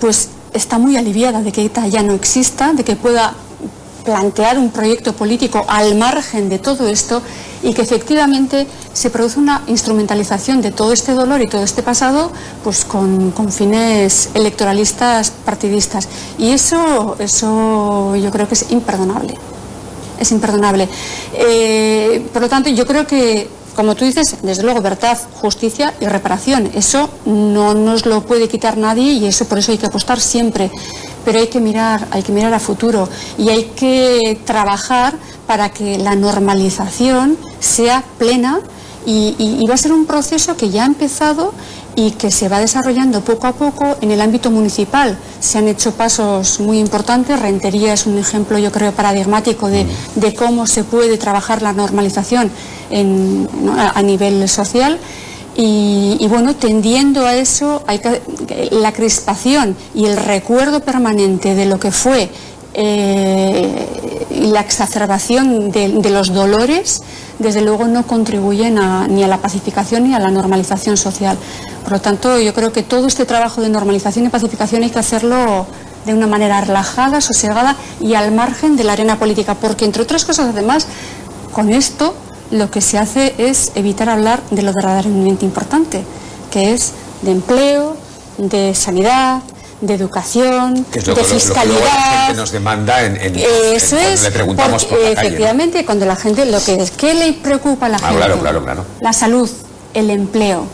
pues está muy aliviada de que ETA ya no exista, de que pueda plantear un proyecto político al margen de todo esto y que efectivamente se produce una instrumentalización de todo este dolor y todo este pasado pues con, con fines electoralistas partidistas y eso, eso yo creo que es imperdonable es imperdonable. Eh, por lo tanto, yo creo que, como tú dices, desde luego, verdad, justicia y reparación. Eso no nos lo puede quitar nadie y eso por eso hay que apostar siempre. Pero hay que mirar, hay que mirar a futuro y hay que trabajar para que la normalización sea plena y va a ser un proceso que ya ha empezado y que se va desarrollando poco a poco en el ámbito municipal. Se han hecho pasos muy importantes, Rentería es un ejemplo yo creo paradigmático de, cómo se puede trabajar la normalización a, nivel social. Y, bueno, tendiendo a eso, hay la crispación y el recuerdo permanente de lo que fue eh, la exacerbación de, los dolores, desde luego no contribuyen ni a la pacificación ni a la normalización social. Por lo tanto, yo creo que todo este trabajo de normalización y pacificación hay que hacerlo de una manera relajada, sosegada y al margen de la arena política, porque entre otras cosas, además, con esto lo que se hace es evitar hablar de lo verdaderamente importante, que es de empleo, de sanidad, de educación, de fiscalidad. Lo que la gente nos demanda en, Eso es, le preguntamos por la efectivamente, cuando la gente lo que es, ¿qué le preocupa a la ah, gente? Claro, claro, claro. La salud, el empleo.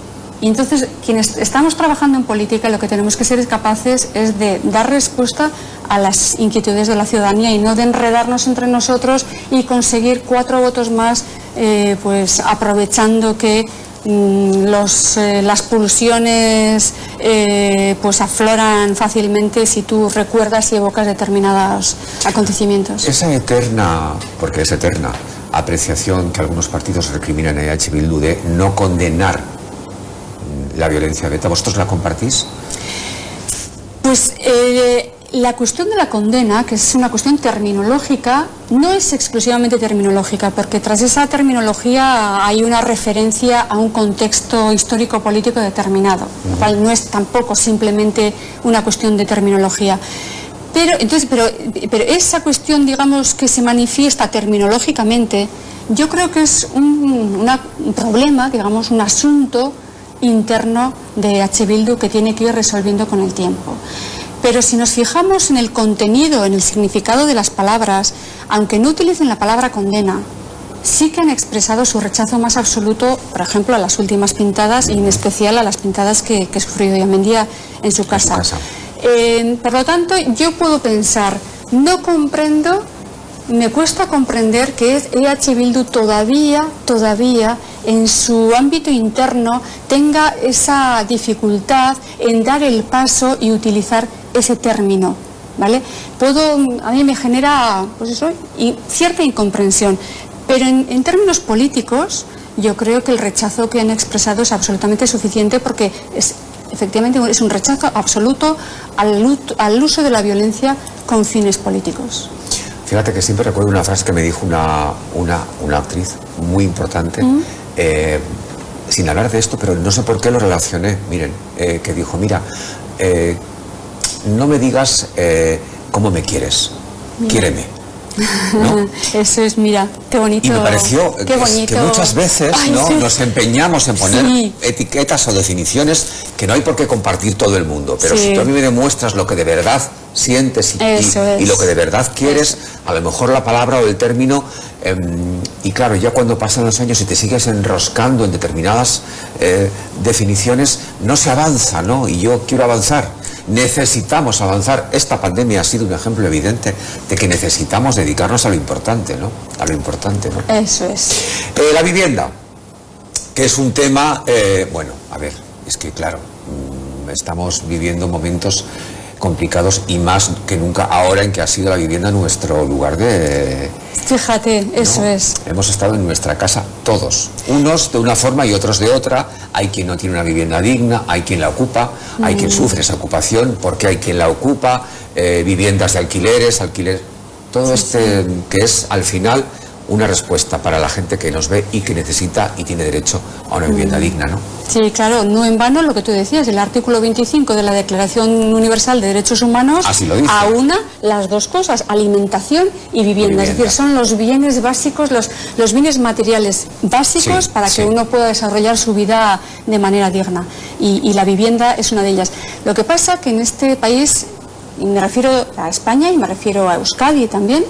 Y entonces, quienes estamos trabajando en política, lo que tenemos que ser capaces es de dar respuesta a las inquietudes de la ciudadanía y no de enredarnos entre nosotros y conseguir cuatro votos más, eh, pues aprovechando que los, eh, las pulsiones eh, pues afloran fácilmente si tú recuerdas y evocas determinados acontecimientos. Esa eterna, porque es eterna, apreciación que algunos partidos recriminan a EH Bildu de no condenar la violencia beta. ¿Vosotros la compartís? Pues eh, la cuestión de la condena, que es una cuestión terminológica, no es exclusivamente terminológica, porque tras esa terminología hay una referencia a un contexto histórico-político determinado, lo cual no es tampoco simplemente una cuestión de terminología. Pero, entonces, pero, pero esa cuestión, digamos, que se manifiesta terminológicamente, yo creo que es un, un problema, digamos, un asunto interno de H. Bildu que tiene que ir resolviendo con el tiempo. Pero si nos fijamos en el contenido, en el significado de las palabras, aunque no utilicen la palabra condena, sí que han expresado su rechazo más absoluto, por ejemplo, a las últimas pintadas y en especial a las pintadas que, que sufrió Yamendía en su casa. En su casa. Eh, por lo tanto, yo puedo pensar, no comprendo, me cuesta comprender que EH Bildu todavía, todavía en su ámbito interno tenga esa dificultad en dar el paso y utilizar ese término. ¿Vale? Puedo, a mí me genera pues y cierta incomprensión, pero en, términos políticos yo creo que el rechazo que han expresado es absolutamente suficiente porque es, efectivamente es un rechazo absoluto al uso de la violencia con fines políticos. Fíjate que siempre recuerdo una frase que me dijo una, una, una actriz muy importante, mm. eh, sin hablar de esto, pero no sé por qué lo relacioné, miren, eh, que dijo, mira, eh, no me digas cómo me quieres, quiéreme. Eso es, mira, qué bonito. Y me pareció que, muchas veces ¿no? nos empeñamos en poner etiquetas o definiciones que no hay por qué compartir todo el mundo. Pero si tú a mí me demuestras lo que de verdad sientes y, lo que de verdad quieres, a lo mejor la palabra o el término, em, y claro, ya cuando pasan los años y te sigues enroscando en determinadas eh, definiciones, no se avanza, ¿no? Y yo quiero avanzar. Necesitamos avanzar. Esta pandemia ha sido un ejemplo evidente de que necesitamos dedicarnos a lo importante, ¿no? A lo importante, ¿no? Eso es. Eh, la vivienda, que es un tema, eh, bueno, a ver, es que claro, mm, estamos viviendo momentos complicados y más que nunca ahora en que ha sido la vivienda nuestro lugar de... Fíjate, eso es. Hemos estado en nuestra casa todos, unos de una forma y otros de otra. Hay quien no tiene una vivienda digna, hay quien la ocupa, hay quien mm. sufre esa ocupación porque hay quien la ocupa, eh, viviendas de alquileres, alquiler... Todo este que es al final una respuesta para la gente que nos ve y que necesita y tiene derecho a una vivienda digna, ¿no? Sí, claro, no en vano lo que tú decías, el artículo 25 de la Declaración Universal de Derechos Humanos aúna las dos cosas, alimentación y vivienda. Es decir, son los bienes básicos, los, los bienes materiales básicos para que uno pueda desarrollar su vida de manera digna. Y, y la vivienda es una de ellas. Lo que pasa que en este país, y me refiero a España y me refiero a Euskadi también,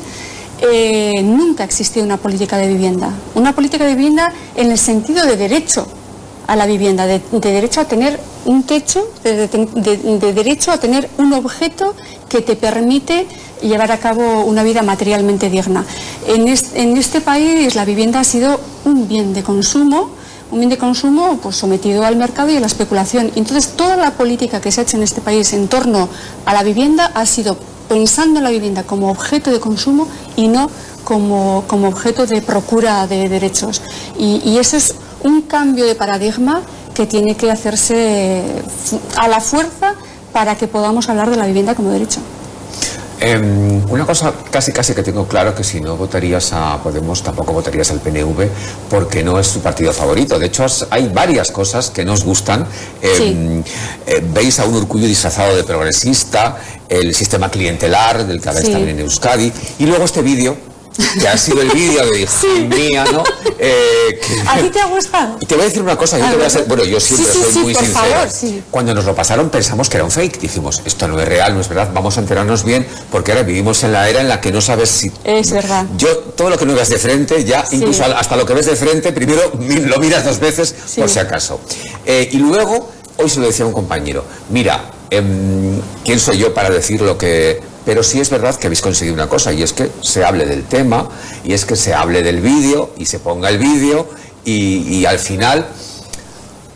eh, nunca ha existido una política de vivienda. Una política de vivienda en el sentido de derecho a la vivienda, de, derecho a tener un techo, de, derecho a tener un objeto que te permite llevar a cabo una vida materialmente digna. En, en este país la vivienda ha sido un bien de consumo, un bien de consumo pues, sometido al mercado y a la especulación. Entonces, toda la política que se ha hecho en este país en torno a la vivienda ha sido pensando en la vivienda como objeto de consumo y no como, como objeto de procura de derechos. Y, y ese es un cambio de paradigma que tiene que hacerse a la fuerza para que podamos hablar de la vivienda como derecho. Em, una cosa casi casi que tengo claro que si no votarías a Podemos tampoco votarías al PNV porque no es tu partido favorito. De hecho hay varias cosas que nos gustan. Em, eh, veis a un Urcullo disfrazado de progresista, el sistema clientelar del que habéis también en Euskadi y luego este vídeo que ha sido el vídeo de hija mía, ¿no? Eh, ¿A ti te ha gustado? Te voy a decir una cosa, yo te voy a ser, bueno, yo siempre soy muy sincero. Cuando nos lo pasaron pensamos que era un fake, dijimos, esto no es real, no es verdad, vamos a enterarnos bien, porque ahora vivimos en la era en la que no sabes si... Es verdad. Yo, todo lo que no veas de frente, ya, incluso hasta lo que ves de frente, primero lo miras dos veces, por si acaso. Eh, y luego, hoy se lo decía un compañero, mira, em, ¿quién soy yo para decir lo que pero sí es verdad que habéis conseguido una cosa y es que se hable del tema y es que se hable del vídeo y se ponga el vídeo y, al final,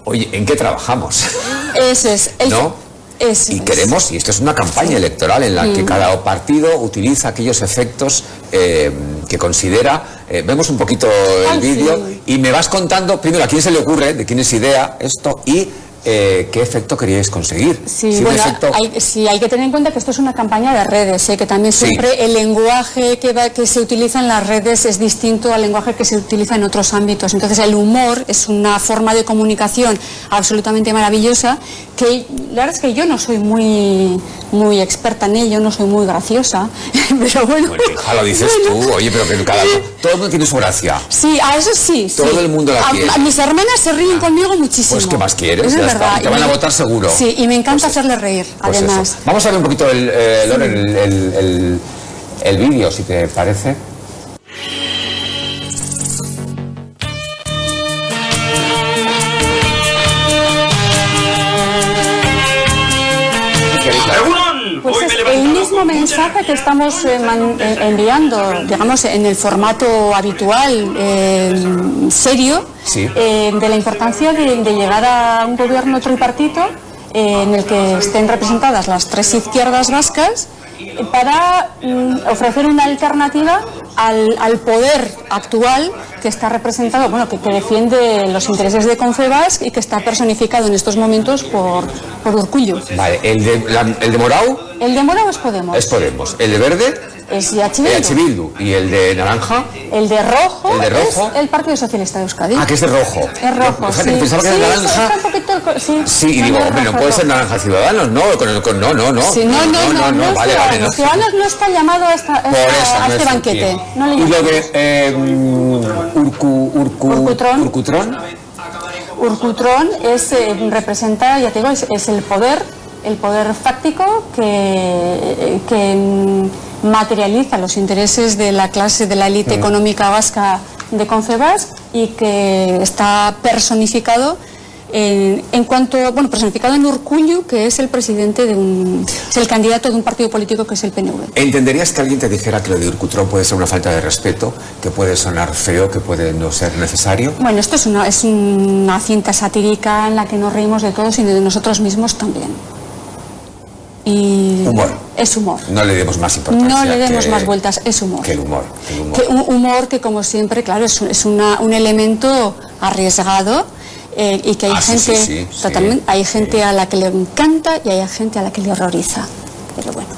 oye, ¿en qué trabajamos? Eso es. ¿No? y queremos, y esto es una campaña electoral en la que mm. cada partido utiliza aquellos efectos eh, que considera. Eh, vemos un poquito el vídeo y me vas contando, primero, a quién se le ocurre, de quién es idea esto, y eh, qué efecto queríais conseguir. Sí, bueno, hay, sí, hay que tener en cuenta que esto es una campaña de redes, ¿eh? que también siempre el lenguaje que, va, que se utiliza en las redes es distinto al lenguaje que se utiliza en otros ámbitos. Entonces el humor es una forma de comunicación absolutamente maravillosa que la verdad es que yo no soy muy, muy experta en ello, no soy muy graciosa, pero bueno. bueno hija, lo dices tú, oye, pero que cada todo el mundo tiene su gracia. Sí, a eso sí. Todo el mundo la quiere. mis hermanas se ríen conmigo muchísimo. Pues, ¿qué más quieres? Te van a votar seguro. Sí, y me encanta pues hacerle reír, pues además. Vamos a ver un poquito el, eh, el, el, el vídeo, si te parece. Mismo mensaje que estamos eh, eh, enviando, digamos, en el formato habitual, serio, de la importancia de, llegar a un gobierno tripartito en el que estén representadas las tres izquierdas vascas para mm, ofrecer una alternativa al, poder actual que está representado, bueno, que, defiende los intereses de Confebas y que está personificado en estos momentos por, por Urcullo. Vale, ¿el de, el de Morau? El de Morau es Podemos. Es Podemos. ¿El de Verde? Es EH Bildu. ¿Y el de naranja? El de rojo, el de rojo es el Partido Socialista de Euskadi. Ah, que es de rojo. Es rojo, sí. Pensaba que era naranja. sí, sí, y digo, hombre, no puede ser naranja Ciudadanos, no, con, no, no, no. Sí, no, no, no, no, vale, vale, no. Ciudadanos no está llamado a, esta, a, este banquete. No le y lo de eh, Urcu, Urcu, Urcutrón. Urcutrón. Urcutrón es, eh, representa, ya te digo, es, es el poder, el poder fáctico que, que materializa los intereses de la clase de la élite económica vasca de Concebas y que está personificado en, en, cuanto, bueno, personificado en Urcullu, que es el presidente de un, es el candidato de un partido político que es el PNV. ¿Entenderías que alguien te dijera que lo de Urcutrón puede ser una falta de respeto, que puede sonar feo, que puede no ser necesario? Bueno, esto es una, es una cinta satírica en la que nos reímos de todos y de nosotros mismos también y humor. Es humor. No le demos más importancia. No le demos más vueltas, es humor. Que el humor. Que un humor que como siempre, claro, es, es una, un elemento arriesgado eh, y que hay ah, gente, totalmente, hay gente a la que le encanta y hay gente a la que le horroriza. Pero bueno.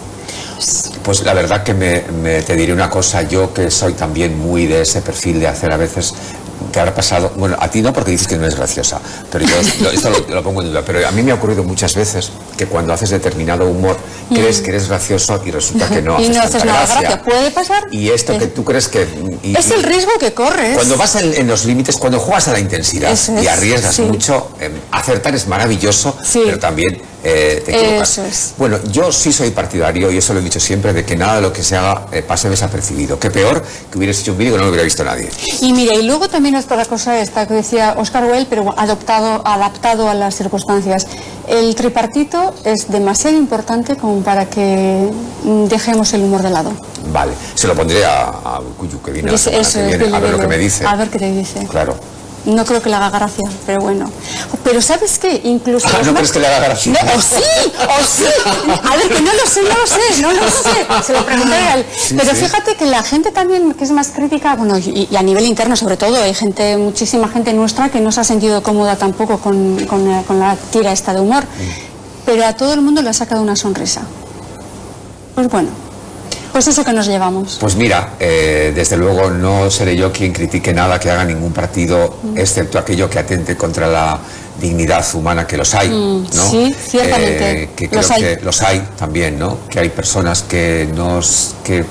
Pues la verdad que me, te diré una cosa, yo que soy también muy de ese perfil de hacer a veces que habrá pasado, bueno, a ti no porque dices que no es graciosa, pero yo esto lo, pongo en duda, pero a mí me ha ocurrido muchas veces que cuando haces determinado humor crees que eres gracioso y resulta que no haces, y no haces nada gracia. Puede pasar. Y esto que tú crees que... es el riesgo que corres. Cuando vas en, los límites, cuando juegas a la intensidad y arriesgas mucho, em, acertar es maravilloso, pero también eh, te equivocas. Bueno, yo sí soy partidario, y eso lo he dicho siempre, de que nada de lo que se haga eh, pase desapercibido. Que peor que hubieras hecho un vídeo que no lo hubiera visto nadie. Y mira, y luego también otra cosa esta que decía Oscar Wilde, pero adoptado, adaptado a las circunstancias. El tripartito es demasiado importante como para que dejemos el humor de lado. Vale, se lo pondré a, a Cuyu, que viene, a ver lo que me dice. A ver qué te dice. Claro. No creo que le haga gracia, pero bueno. Pero ¿sabes qué? Incluso... Ah, ¿No crees que le haga gracia? o sí, o sí. A ver, que no lo sé, no lo sé, no lo sé. Se lo preguntaré a él. pero fíjate que la gente también que es más crítica, bueno, y, a nivel interno sobre todo, hay gente, muchísima gente nuestra que no se ha sentido cómoda tampoco con, con, la tira esta de humor. Mm. Pero a todo el mundo le ha sacado una sonrisa. Pues bueno, pues eso que nos llevamos. Pues mira, eh, desde luego no seré yo quien critique nada que haga ningún partido, mm. excepto aquello que atente contra la dignidad humana, que los hay, mm, ¿no? Sí, ciertamente. Eh, que creo los hay. que los hay también, ¿no? Que hay personas que nos... que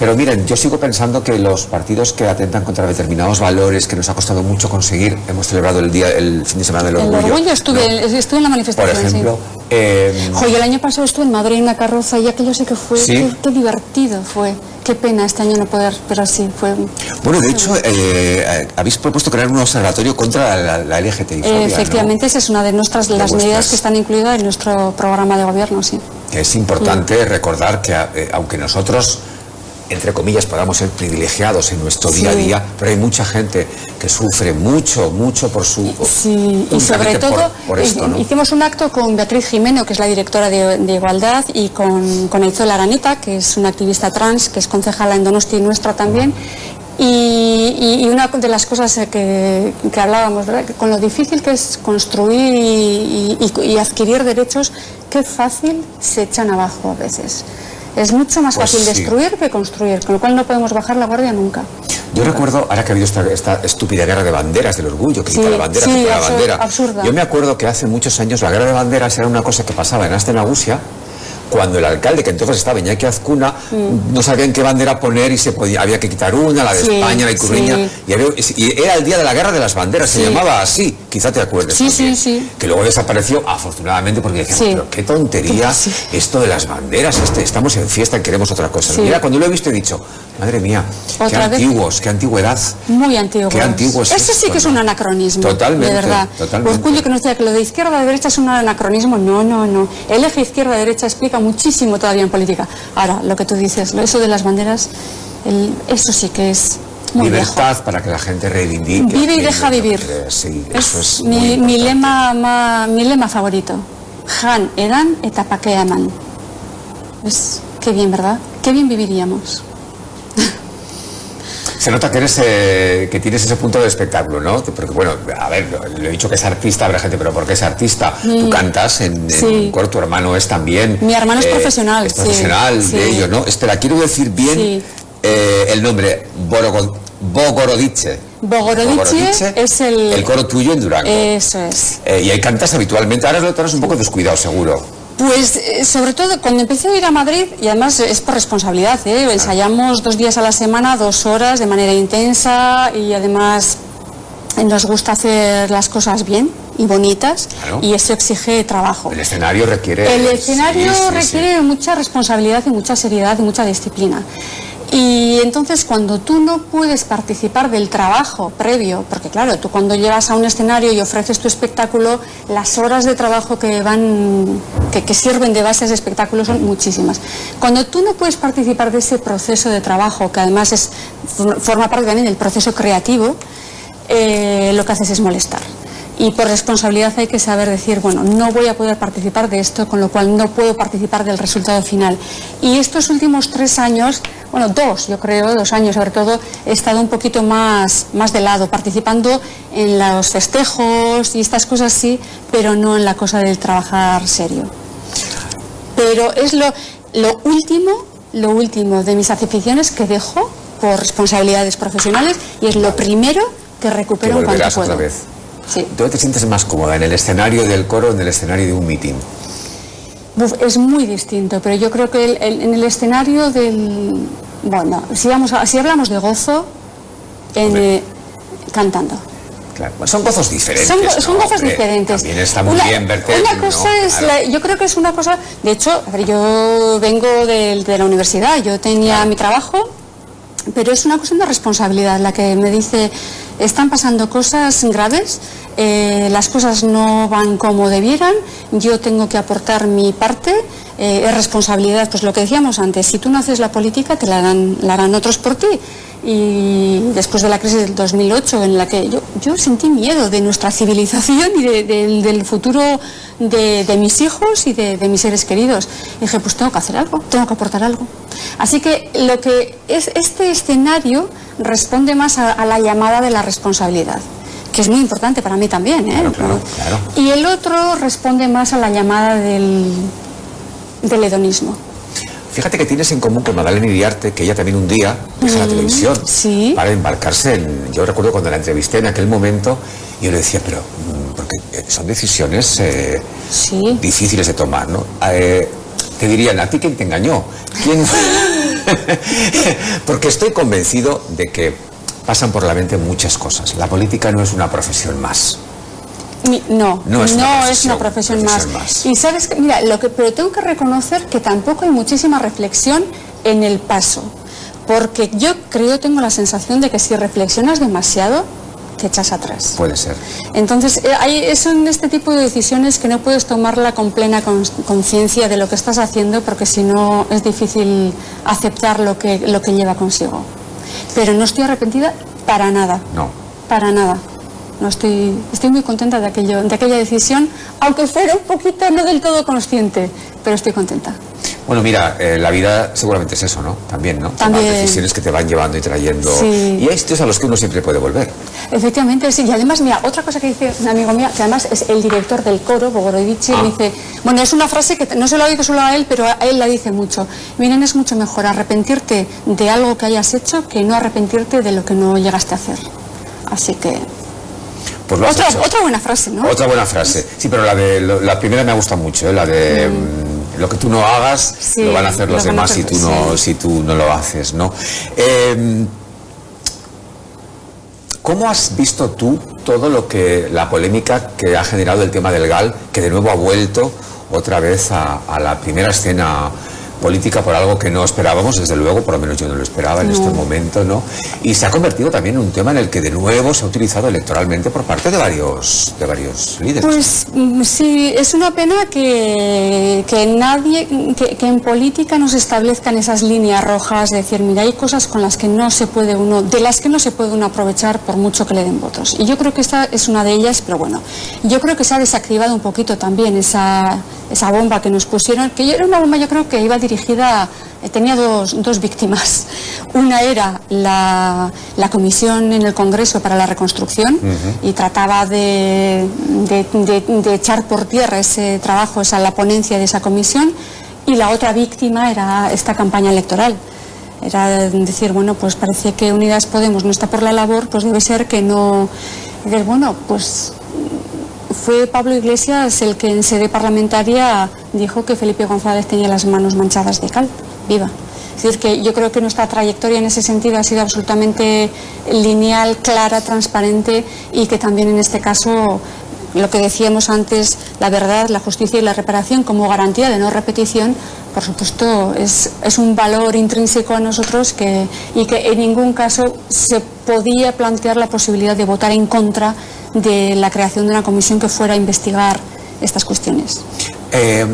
pero miren, yo sigo pensando que los partidos que atentan contra determinados valores que nos ha costado mucho conseguir, hemos celebrado el día, el fin de semana del orgullo. El orgullo estuve, estuve en la manifestación. Por ejemplo. Eh, el año pasado estuve en Madrid en una carroza y aquello sí que fue, qué, divertido fue. Qué pena este año no poder, pero sí, fue... Bueno, de hecho, eh, habéis propuesto crear un observatorio contra la, la LGTBI. efectivamente, esa es una de nuestras las medidas que están incluidas en nuestro programa de gobierno, sí. Es importante recordar que, eh, aunque nosotros entre comillas, podamos ser privilegiados en nuestro día a día, pero hay mucha gente que sufre mucho, mucho por su... Sí, y sobre todo hicimos un acto con Beatriz Jimeno, que es la directora de, Igualdad, y con, con Aizola Aranita, que es una activista trans, que es concejala en Donosti nuestra también, Y, una de las cosas que, hablábamos, con lo difícil que es construir y, adquirir derechos, qué fácil se echan abajo a veces. Es mucho más pues fácil destruir que construir, con lo cual no podemos bajar la guardia nunca. Yo recuerdo, ahora que ha habido esta, estúpida guerra de banderas del orgullo, que sí, la bandera, sí, la bandera. Absurda. Yo me acuerdo que hace muchos años la guerra de banderas era una cosa que pasaba en Astenagusia, cuando el alcalde, que entonces estaba Iñaki Azcuna, mm. no sabía en qué bandera poner y se podía, había que quitar una, la de España, la Icurriña, y, y, era el día de la guerra de las banderas, se llamaba así, quizá te acuerdes. Sí, sí, sí. Que luego desapareció, afortunadamente, porque decíamos, pero qué tontería esto de las banderas, este, estamos en fiesta y queremos otra cosa. Mira, cuando lo he visto he dicho, madre mía, qué antiguos, qué antigüedad. Muy antiguos. Qué antiguos. Eso sí que es un anacronismo. Totalmente. De verdad. Totalmente. Orgullo que nos diga que lo de izquierda a derecha es un anacronismo. No, no, no. El eje izquierda-derecha explica muchísimo todavía en política. Ahora, lo que tú dices, eso de las banderas, eso sí que es muy Libertad para que la gente reivindique. Vive y deja vivir. Sí, eso es mi, mi, lema, mi lema favorito. Han, edan, etapakeaman. Es, qué bien, ¿verdad? Qué bien viviríamos. Se nota que eres eh, que tienes ese punto de espectáculo, ¿no? Porque bueno, a ver, lo he dicho que es artista, habrá gente, pero ¿por qué es artista? Tú cantas en, un coro, tu hermano es también. Mi hermano es eh, profesional. Es profesional de ello, ¿no? Espera, quiero decir bien eh, el nombre, Bogorodice. Bogorodice es el... El coro tuyo en Durango. Eso es. y ahí cantas habitualmente, ahora lo tienes un poco descuidado, seguro. Pues eh, sobre todo cuando empecé a ir a Madrid, y además es por responsabilidad, ¿eh? ensayamos dos días a la semana, dos horas de manera intensa y además nos gusta hacer las cosas bien y bonitas y eso exige trabajo. El escenario requiere... El escenario requiere mucha responsabilidad y mucha seriedad y mucha disciplina. Y entonces cuando tú no puedes participar del trabajo previo, porque claro, tú cuando llegas a un escenario y ofreces tu espectáculo, las horas de trabajo que van, que, sirven de base a ese espectáculo son muchísimas. Cuando tú no puedes participar de ese proceso de trabajo, que además es, forma parte también del proceso creativo, eh, lo que haces es molestar y por responsabilidad hay que saber decir, bueno, no voy a poder participar de esto, con lo cual no puedo participar del resultado final. Y estos últimos tres años, bueno, dos, yo creo, dos años sobre todo, he estado un poquito más, más de lado, participando en los festejos y estas cosas sí, pero no en la cosa del trabajar serio. Pero es lo, lo último, lo último de mis aficiones que dejo por responsabilidades profesionales y es lo primero que recupero en cuanto puedo. ¿Dónde te sientes más cómoda? ¿En el escenario del coro o en el escenario de un mitin? es muy distinto, pero yo creo que en el escenario del... Bueno, si, vamos si hablamos de gozo, en, eh, cantando. Claro. son gozos diferentes. Son, gozos diferentes. También está muy bien verte. Una cosa es, yo creo que es una cosa, de hecho, yo vengo de, la universidad, yo tenía mi trabajo, pero es una cuestión de responsabilidad la que me dice, están pasando cosas graves, eh, las cosas no van como debieran, yo tengo que aportar mi parte, eh, es responsabilidad, pues lo que decíamos antes, si tú no haces la política te la harán, la harán otros por ti. Y después de la crisis del 2008, en la que yo, yo sentí miedo de nuestra civilización y del futuro de, mis hijos y de, mis seres queridos, dije, pues tengo que hacer algo, tengo que aportar algo. Así que lo que es este escenario responde más a la llamada de la responsabilidad que es muy importante para mí también. ¿eh? Y el otro responde más a la llamada del, del hedonismo. Fíjate que tienes en común con Madalena Iriarte, que ella también un día deja la mm, televisión para embarcarse en... Yo recuerdo cuando la entrevisté en aquel momento, yo le decía, pero... Mm, porque eh, son decisiones eh, difíciles de tomar, ¿no? te dirían, ¿a ti quién te engañó? ¿Quién... porque estoy convencido de que pasan por la mente muchas cosas. La política no es una profesión más. No, no, es, una, profesión, más. Y sabes que, mira, lo que, pero tengo que reconocer que tampoco hay muchísima reflexión en el paso. Porque yo creo, tengo la sensación de que si reflexionas demasiado, te echas atrás. Puede ser. Entonces, eh, hay, son este tipo de decisiones que no puedes tomarla con plena conciencia de lo que estás haciendo, porque si no es difícil aceptar lo que, lo que lleva consigo. Pero no estoy arrepentida para nada. No. Para nada. No estoy, estoy muy contenta de, aquello, de aquella decisión, aunque fuera un poquito no del todo consciente, pero estoy contenta. Bueno, mira, eh, la vida seguramente es eso, ¿no? También, ¿no? También. decisiones que te van llevando y trayendo. Y hay sitios a los que uno siempre puede volver. Efectivamente, sí. Y además, mira, otra cosa que dice un amigo mío, que además es el director del coro, Bogorovici, ah. dice, bueno, es una frase que no se lo dicho solo a él, pero a él la dice mucho. Miren, es mucho mejor arrepentirte de algo que hayas hecho que no arrepentirte de lo que no llegaste a hacer. Así que pues otra, otra, buena frase, ¿no? Otra buena frase. Sí, pero la de la primera me gusta mucho, ¿eh? la de mm. Lo que tú no hagas lo van a hacer los demás si tú no si tú no lo haces, ¿no? Em, ¿Cómo has visto tú todo lo que la polémica que ha generado el tema del GAL, que de nuevo ha vuelto otra vez a la primera escena política por algo que no esperábamos, desde luego, por lo menos yo no lo esperaba en este momento, ¿no? Y se ha convertido también en un tema en el que de nuevo se ha utilizado electoralmente por parte de varios, de varios líderes. Pues mm, sí, es una pena que, que nadie, que, en política no se establezcan esas líneas rojas de decir, mira, hay cosas con las que no se puede uno, de las que no se puede uno aprovechar por mucho que le den votos. Y yo creo que esta es una de ellas, pero bueno, yo creo que se ha desactivado un poquito también esa, esa bomba que nos pusieron, que era una bomba yo creo que iba dirigida, eh, tenía dos, dos víctimas. Una era la, la, Comisión en el Congreso para la Reconstrucción y trataba de, de, echar por tierra ese trabajo, esa, la ponencia de esa comisión. Y la otra víctima era esta campaña electoral. Era decir, bueno, pues parece que Unidas Podemos no está por la labor, pues debe ser que no... bueno, pues fue Pablo Iglesias el que en sede parlamentaria dijo que Felipe González tenía las manos manchadas de cal. Viva. Es decir, que yo creo que nuestra trayectoria en ese sentido ha sido absolutamente lineal, clara, transparente y que también en este caso lo que decíamos antes, la verdad, la justicia y la reparación como garantía de no repetición, por supuesto, es, es un valor intrínseco a nosotros que, y que en ningún caso se podía plantear la posibilidad de votar en contra de la creación de una comisión que fuera a investigar estas cuestiones. Eh,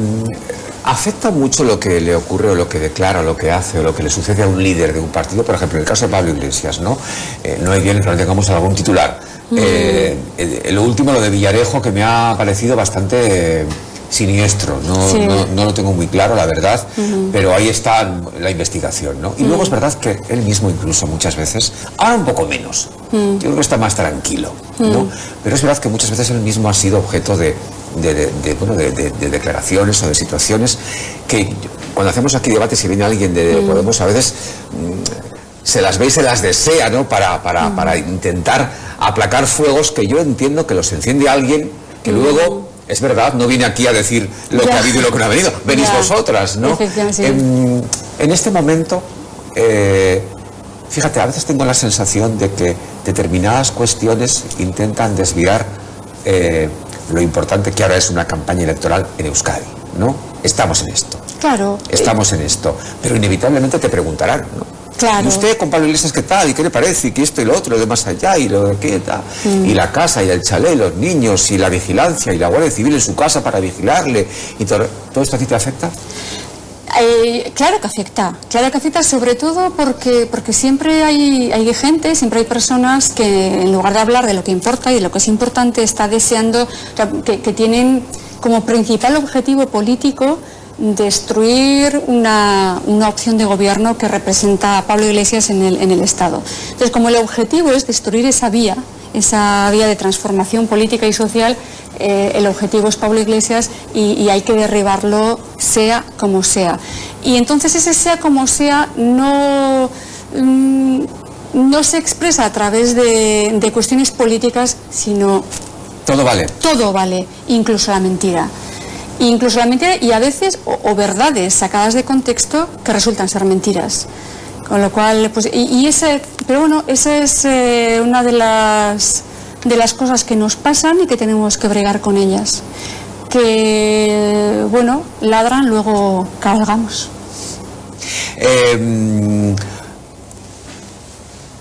¿Afecta mucho lo que le ocurre o lo que declara o lo que hace o lo que le sucede a un líder de un partido? Por ejemplo, en el caso de Pablo Iglesias, ¿no? Eh, no hay bien que no tengamos algún titular. Mm. Eh, lo último, lo de Villarejo, que me ha parecido bastante siniestro, no, no, lo tengo muy claro, la verdad, pero ahí está la investigación, ¿no? Y luego es verdad que él mismo incluso muchas veces, ahora un poco menos, yo creo que está más tranquilo, ¿no? Pero es verdad que muchas veces él mismo ha sido objeto de, de, bueno, de, declaraciones o de situaciones que cuando hacemos aquí debates y viene alguien de Podemos a veces mm, se las ve y se las desea, ¿no? Para, para, para intentar aplacar fuegos que yo entiendo que los enciende alguien que luego es verdad, no viene aquí a decir lo que ha habido y lo que no ha venido, venís vosotras, ¿no? En, en, este momento, eh, fíjate, a veces tengo la sensación de que determinadas cuestiones intentan desviar eh, lo importante que ahora es una campaña electoral en Euskadi, ¿no? Estamos en esto. Claro. Estamos en esto, pero inevitablemente te preguntarán, ¿no? Claro. ¿Y usted con Pablo Iglesias qué tal? ¿Y qué le parece? ¿Y qué esto y lo otro? ¿Lo de más allá? ¿Y lo de qué tal? Mm. Y la casa, y el chalet, los niños, y la vigilancia, y la Guardia Civil en su casa para vigilarle. ¿Y todo, todo esto a ti te afecta? Eh, claro que afecta, claro que afecta sobre todo porque, porque siempre hay, hay gente, siempre hay personas que en lugar de hablar de lo que importa y de lo que es importante, está deseando, que, que tienen como principal objetivo político destruir una, opción de gobierno que representa a Pablo Iglesias en el, en el Estado. Entonces, como el objetivo es destruir esa vía, esa vía de transformación política y social, eh, el objetivo es Pablo Iglesias y, hay que derribarlo sea como sea. Y entonces ese sea como sea no, mm, no se expresa a través de, de cuestiones políticas, sino... Todo vale. Todo vale, incluso la mentira incluso la mentira y a veces o, verdades sacadas de contexto que resultan ser mentiras. Con lo cual, pues, y, ese, pero bueno, esa es eh, una de las, de las cosas que nos pasan y que tenemos que bregar con ellas. Que, bueno, ladran, luego cargamos. Em,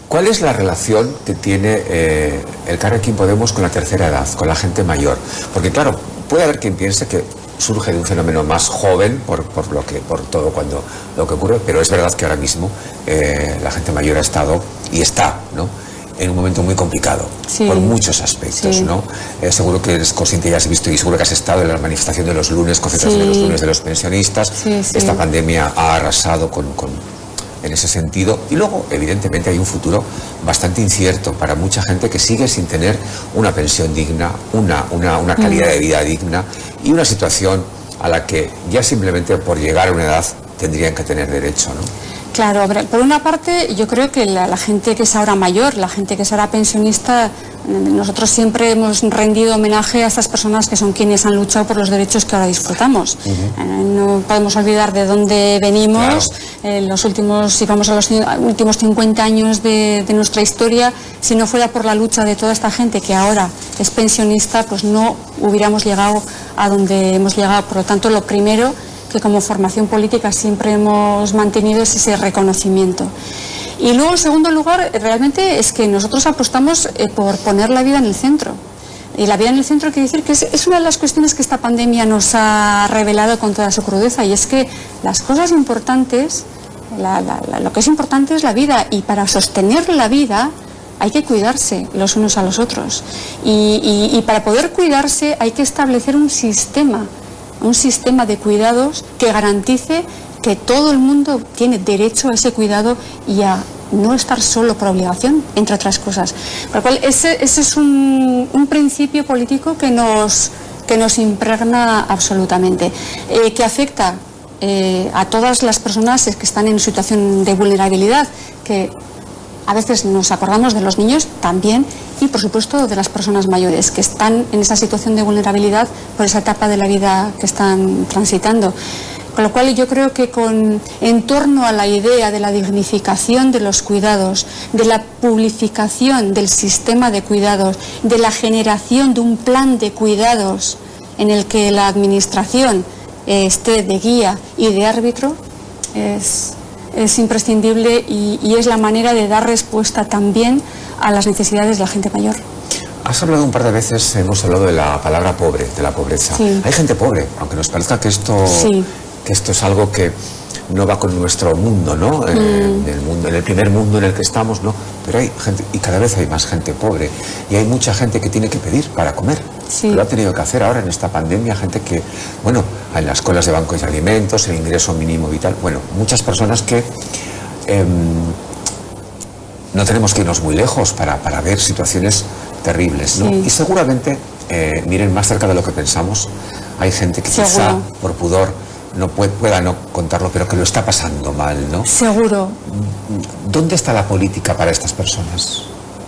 ¿Cuál es la relación que tiene eh, el Carrequín Podemos con la tercera edad, con la gente mayor? Porque claro, puede haber quien piense que surge de un fenómeno más joven por, por, lo que, por todo cuando, lo que ocurre, pero es verdad que ahora mismo eh, la gente mayor ha estado y está, ¿no? en un momento muy complicado, por muchos aspectos, ¿no? Eh, seguro que eres consciente, ya has visto y seguro que has estado en la manifestación de los lunes, concentración de los lunes de los pensionistas. Esta pandemia ha arrasado con, en ese sentido. Y luego, evidentemente, hay un futuro bastante incierto para mucha gente que sigue sin tener una pensión digna, una, una, una calidad de vida digna y una situación a la que ya simplemente por llegar a una edad tendrían que tener derecho. ¿no? Claro, por una parte yo creo que la, gente que es ahora mayor, la gente que es ahora pensionista, nosotros siempre hemos rendido homenaje a estas personas que son quienes han luchado por los derechos que ahora disfrutamos. Eh, no podemos olvidar de dónde venimos, eh, los últimos, si vamos a los últimos 50 años de, de nuestra historia, si no fuera por la lucha de toda esta gente que ahora es pensionista, pues no hubiéramos llegado a donde hemos llegado. Por lo tanto, lo primero que como formación política siempre hemos mantenido es ese reconocimiento. Y luego, en segundo lugar, realmente es que nosotros apostamos eh, por poner la vida en el centro. Y la vida en el centro quiere decir que es, una de las cuestiones que esta pandemia nos ha revelado con toda su crudeza, y es que las cosas importantes, lo que es importante es la vida, y para sostener la vida hay que cuidarse los unos a los otros. y para poder cuidarse hay que establecer un sistema un sistema de cuidados que garantice que todo el mundo tiene derecho a ese cuidado y a no estar solo por obligación, entre otras cosas. Por lo cual, ese, es un, principio político que nos, que nos impregna absolutamente, eh, que afecta eh, a todas las personas que están en situación de vulnerabilidad, que a veces nos acordamos de los niños también y, por supuesto, de las personas mayores que están en esa situación de vulnerabilidad por esa etapa de la vida que están transitando. Con lo cual yo creo que con, en torno a la idea de la dignificación de los cuidados, de la publificación del sistema de cuidados, de la generación de un plan de cuidados en el que la Administración eh, esté de guía y de árbitro, es, es imprescindible y, es la manera de dar respuesta también a las necesidades de la gente mayor. Has hablado un par de veces, hemos hablado de la palabra pobre, de la pobreza. Hay gente pobre, aunque nos parezca que esto, que esto es algo que no va con nuestro mundo, ¿no? En, mm. el mundo, en el primer mundo en el que estamos, ¿no? Pero hay gente, y cada vez hay más gente pobre, y hay mucha gente que tiene que pedir para comer. Lo ha tenido que hacer ahora en esta pandemia, gente que, bueno, en las colas de bancos de alimentos, el ingreso mínimo vital, bueno, muchas personas que em, no tenemos que irnos muy lejos para, para ver situaciones terribles, ¿no? Y seguramente, eh, miren, más cerca de lo que pensamos, hay gente que quizá por pudor no pueda no contarlo, pero que lo está pasando mal, ¿no? Seguro. ¿Dónde está la política para estas personas?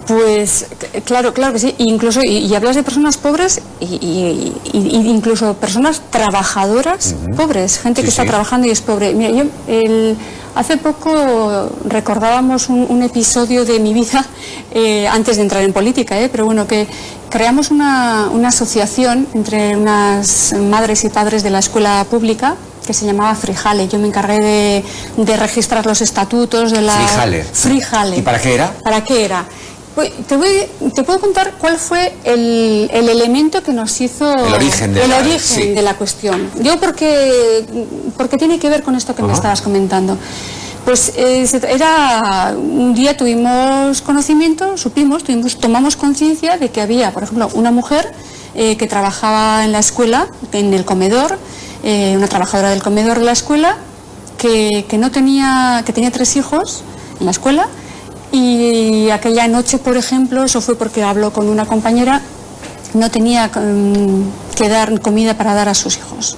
Pues claro, claro que sí. Incluso, y, hablas de personas pobres y, incluso personas trabajadoras pobres, gente que está trabajando y es pobre. Mira, yo hace poco recordábamos un, episodio de mi vida eh, antes de entrar en política, eh, pero bueno, que creamos una, asociación entre unas madres y padres de la escuela pública que se llamaba Frijale. Yo me encargué de, registrar los estatutos de la... Frijale. Frijale. ¿Y para qué era? ¿Para qué era? Pues, te, te, puedo contar cuál fue el, elemento que nos hizo el origen de, el la, origen de la cuestión. Yo porque, porque tiene que ver con esto que me estabas comentando. Pues eh, era un día tuvimos conocimiento, supimos, tuvimos, tomamos conciencia de que había, por ejemplo, una mujer eh, que trabajaba en la escuela, en el comedor, eh, una trabajadora del comedor de la escuela, que, que, no tenía, que tenía tres hijos en la escuela y aquella noche, por ejemplo, eso fue porque habló con una compañera, no tenía mm, que dar comida para dar a sus hijos.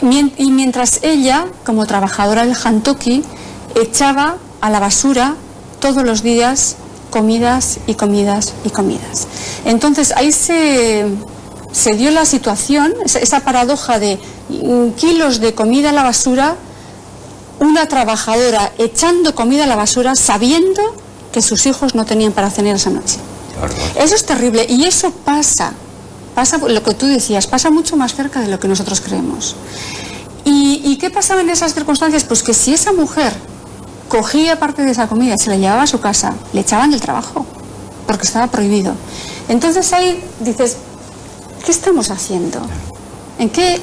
Y mientras ella, como trabajadora del Hantoki, echaba a la basura todos los días comidas y comidas y comidas. Entonces ahí se, se dio la situación, esa paradoja de mm, kilos de comida a la basura, una trabajadora echando comida a la basura sabiendo que sus hijos no tenían para cenar esa noche. Eso es terrible y eso pasa, pasa lo que tú decías, pasa mucho más cerca de lo que nosotros creemos. ¿Y, qué pasaba en esas circunstancias? Pues que si esa mujer cogía parte de esa comida y se la llevaba a su casa, le echaban del trabajo, porque estaba prohibido. Entonces ahí dices, ¿qué estamos haciendo? ¿En qué?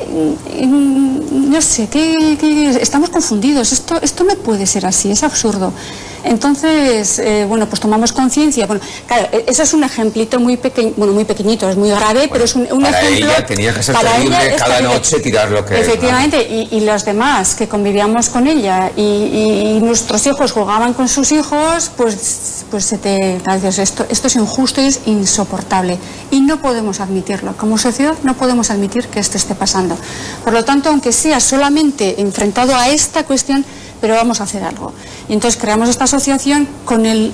no sé, ¿qué, estamos confundidos. Esto, esto no puede ser así, es absurdo. Entonces, eh, bueno, pues tomamos conciencia. Bueno, claro, e-, eso es un ejemplito muy pequeño, bueno, muy pequeñito, es muy grave, pero es un, para ejemplo. Ella tenía que ser terrible cada noche tirar lo que. Efectivamente, y, los demás que convivíamos con ella y, nuestros hijos jugaban con sus hijos, pues, pues se te. Esto, esto es injusto y es insoportable. Y no podemos admitirlo. Como sociedad, no podemos admitir que esto esté pasando. Por lo tanto, aunque sea solamente enfrentado a esta cuestión, pero vamos a hacer algo. Y entonces creamos esta asociación con el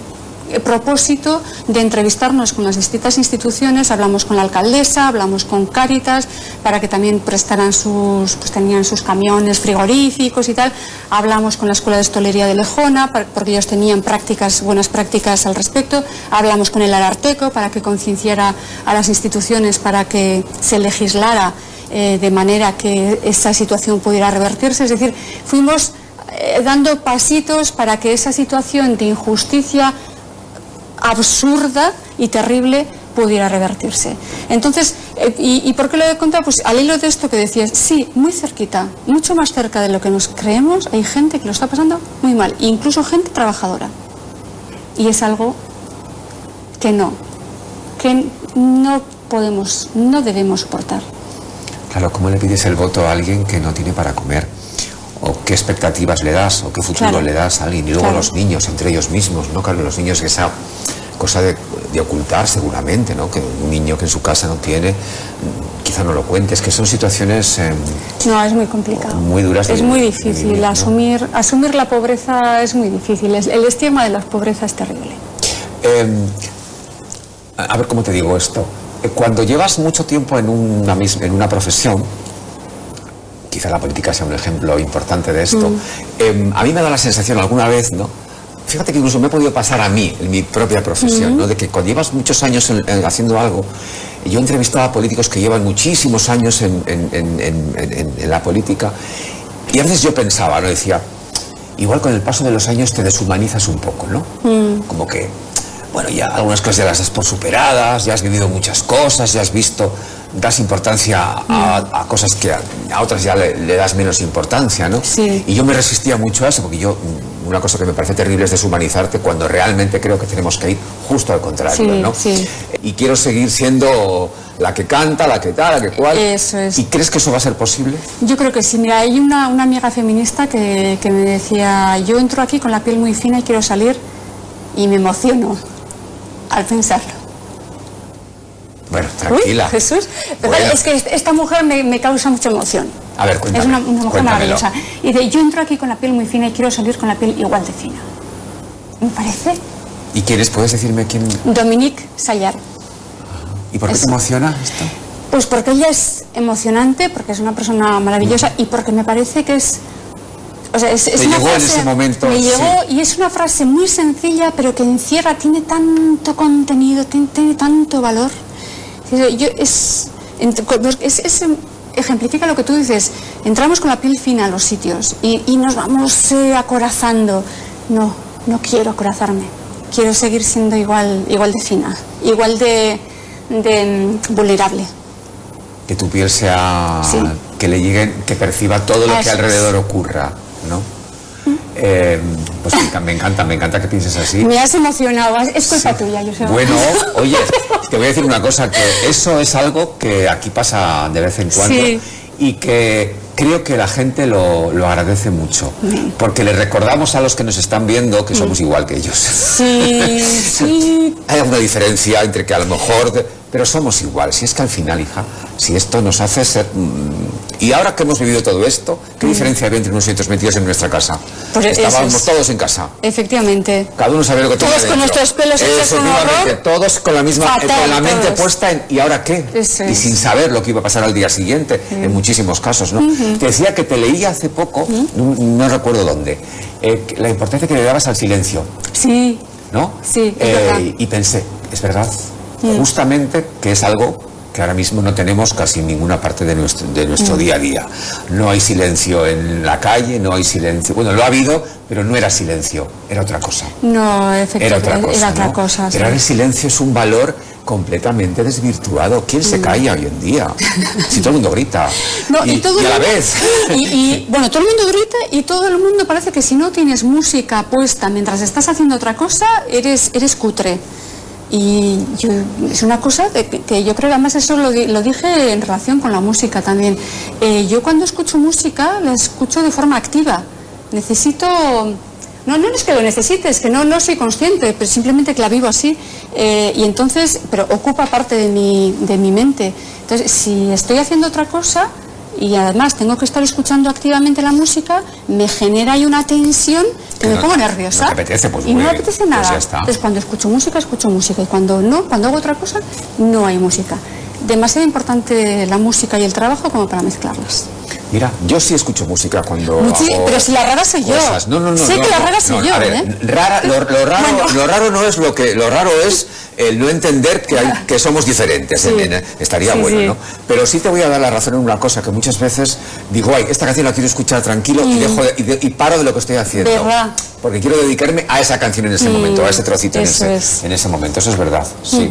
propósito de entrevistarnos con las distintas instituciones, hablamos con la alcaldesa, hablamos con Cáritas, para que también prestaran sus, pues tenían sus camiones frigoríficos y tal, hablamos con la Escuela de Estolería de Lejona, porque ellos tenían prácticas, buenas prácticas al respecto, hablamos con el Ararteco para que concienciara a las instituciones para que se legislara eh, de manera que esa situación pudiera revertirse, es decir, fuimos eh, dando pasitos para que esa situación de injusticia absurda y terrible pudiera revertirse. Entonces, eh, y, por qué lo he contado? Pues al hilo de esto que decías, sí, muy cerquita, mucho más cerca de lo que nos creemos, hay gente que lo está pasando muy mal, incluso gente trabajadora. Y es algo que no, que no podemos, no debemos soportar. Claro, ¿cómo le pides el voto a alguien que no tiene para comer? O qué expectativas le das o qué futuro le das a alguien. Y luego los niños, entre ellos mismos, ¿no? Claro, los niños esa cosa de, ocultar seguramente, ¿no? Que un niño que en su casa no tiene, quizá no lo cuentes, que son situaciones... Em, no, es muy complicado. Muy duras. Es muy difícil. asumir, asumir la pobreza es muy difícil. El estigma de la pobreza es terrible. Em, a ver cómo te digo esto. Eh, cuando llevas mucho tiempo en una, en una profesión, quizá la política sea un ejemplo importante de esto. Mm. Em, a mí me da la sensación alguna vez, ¿no? Fíjate que incluso me he podido pasar a mí, en mi propia profesión, mm. ¿no? De que cuando llevas muchos años haciendo algo, yo he entrevistado a políticos que llevan muchísimos años en, la política, y a veces yo pensaba, ¿no? Decía, igual con el paso de los años te deshumanizas un poco, ¿no? Mm. Como que, bueno, ya algunas cosas ya las has por superadas, ya has vivido muchas cosas, ya has visto das importancia a, cosas que a, otras ya le, das menos importancia, ¿no? Sí. Y yo me resistía mucho a eso, porque yo, una cosa que me parece terrible es deshumanizarte cuando realmente creo que tenemos que ir justo al contrario, ¿no? Sí. Y quiero seguir siendo la que canta, la que tal, la que cual. Eso es. ¿Y crees que eso va a ser posible? Yo creo que sí. Mira, hay una, una amiga feminista que, que me decía, yo entro aquí con la piel muy fina y quiero salir y me emociono al pensarlo. Bueno, tranquila. Jesús, es que esta mujer me, causa mucha emoción. A ver, cuéntame, Es una, mujer maravillosa. Y de yo entro aquí con la piel muy fina y quiero salir con la piel igual de fina. ¿Me parece? ¿Y quiénes? ¿Puedes decirme quién? Dominique Sayar. ¿Y por qué te emociona esto? Pues porque ella es emocionante, porque es una persona maravillosa y porque me parece que es o sea, es, es llegó en ese momento. Me llegó y es una frase muy sencilla, pero que encierra, tiene tanto contenido, tiene tanto valor. Yo, es, es, ejemplifica lo que tú dices. Entramos con la piel fina a los sitios y, nos vamos eh, acorazando. No, no quiero acorazarme. Quiero seguir siendo igual, igual de fina, igual de, mm, vulnerable. Que tu piel sea, que le lleguen, que perciba todo lo que alrededor ocurra, ¿no? Eh, pues me encanta, me encanta que pienses así. Me has emocionado, es culpa tuya, yo sé. Bueno, oye, te voy a decir una cosa, que eso es algo que aquí pasa de vez en cuando y que creo que la gente lo, agradece mucho, porque le recordamos a los que nos están viendo que somos igual que ellos. Sí, sí. Hay alguna diferencia entre que a lo mejor pero somos igual. Si es que al final, hija, si esto nos hace ser... Mm, y ahora que hemos vivido todo esto, ¿qué mm. diferencia había entre unos y otros metidos en nuestra casa? Pues Estábamos todos en casa. Efectivamente. Cada uno sabía lo que tenía Todos con nuestros pelos hechos Todos con la misma... con la mente puesta en... ¿Y ahora qué? Y sin saber lo que iba a pasar al día siguiente, en muchísimos casos, ¿no? Te decía que te leía hace poco, no, recuerdo dónde, eh, la importancia que le dabas al silencio. Sí. ¿No? Sí, eh, Y pensé, es verdad, justamente que es algo que ahora mismo no tenemos casi en ninguna parte de nuestro, de nuestro mm. día a día. No hay silencio en la calle, no hay silencio. Bueno, lo ha habido, pero no era silencio, era otra cosa. No, efectivamente, era otra cosa. Era otra cosa Pero el silencio es un valor completamente desvirtuado. ¿Quién se mm. calla hoy en día? Si todo el mundo grita. y, a la vez. Y, bueno, todo el mundo grita y todo el mundo parece que si no tienes música puesta mientras estás haciendo otra cosa, eres, eres cutre. Y es una cosa que, yo creo que además eso lo, dije en relación con la música también. Eh, yo cuando escucho música la escucho de forma activa. Necesito no, no es que lo necesites, que no, no soy consciente, pero simplemente que la vivo así. Eh, y entonces, pero ocupa parte de mi, de mi mente. Entonces, si estoy haciendo otra cosa y además tengo que estar escuchando activamente la música, me genera ahí una tensión que me pongo nerviosa. apetece, pues, y no me apetece pues nada. entonces, cuando escucho música, escucho música. Y cuando no, cuando hago otra cosa, no hay música. Demasiado importante la música y el trabajo como para mezclarlas. Mira, yo sí escucho música cuando. pero si la rara soy yo. No, no, no. Sé que la rara soy yo. ¿eh? rara, lo, raro, lo raro no es lo que. Lo raro es el no entender que, hay, que somos diferentes. estaría bueno, ¿no? Pero sí te voy a dar la razón en una cosa que muchas veces digo, ay, esta canción la quiero escuchar tranquilo y, dejo y, paro de lo que estoy haciendo. Porque quiero dedicarme a esa canción en ese momento, a ese trocito en ese, en ese, momento. Eso es verdad. Sí.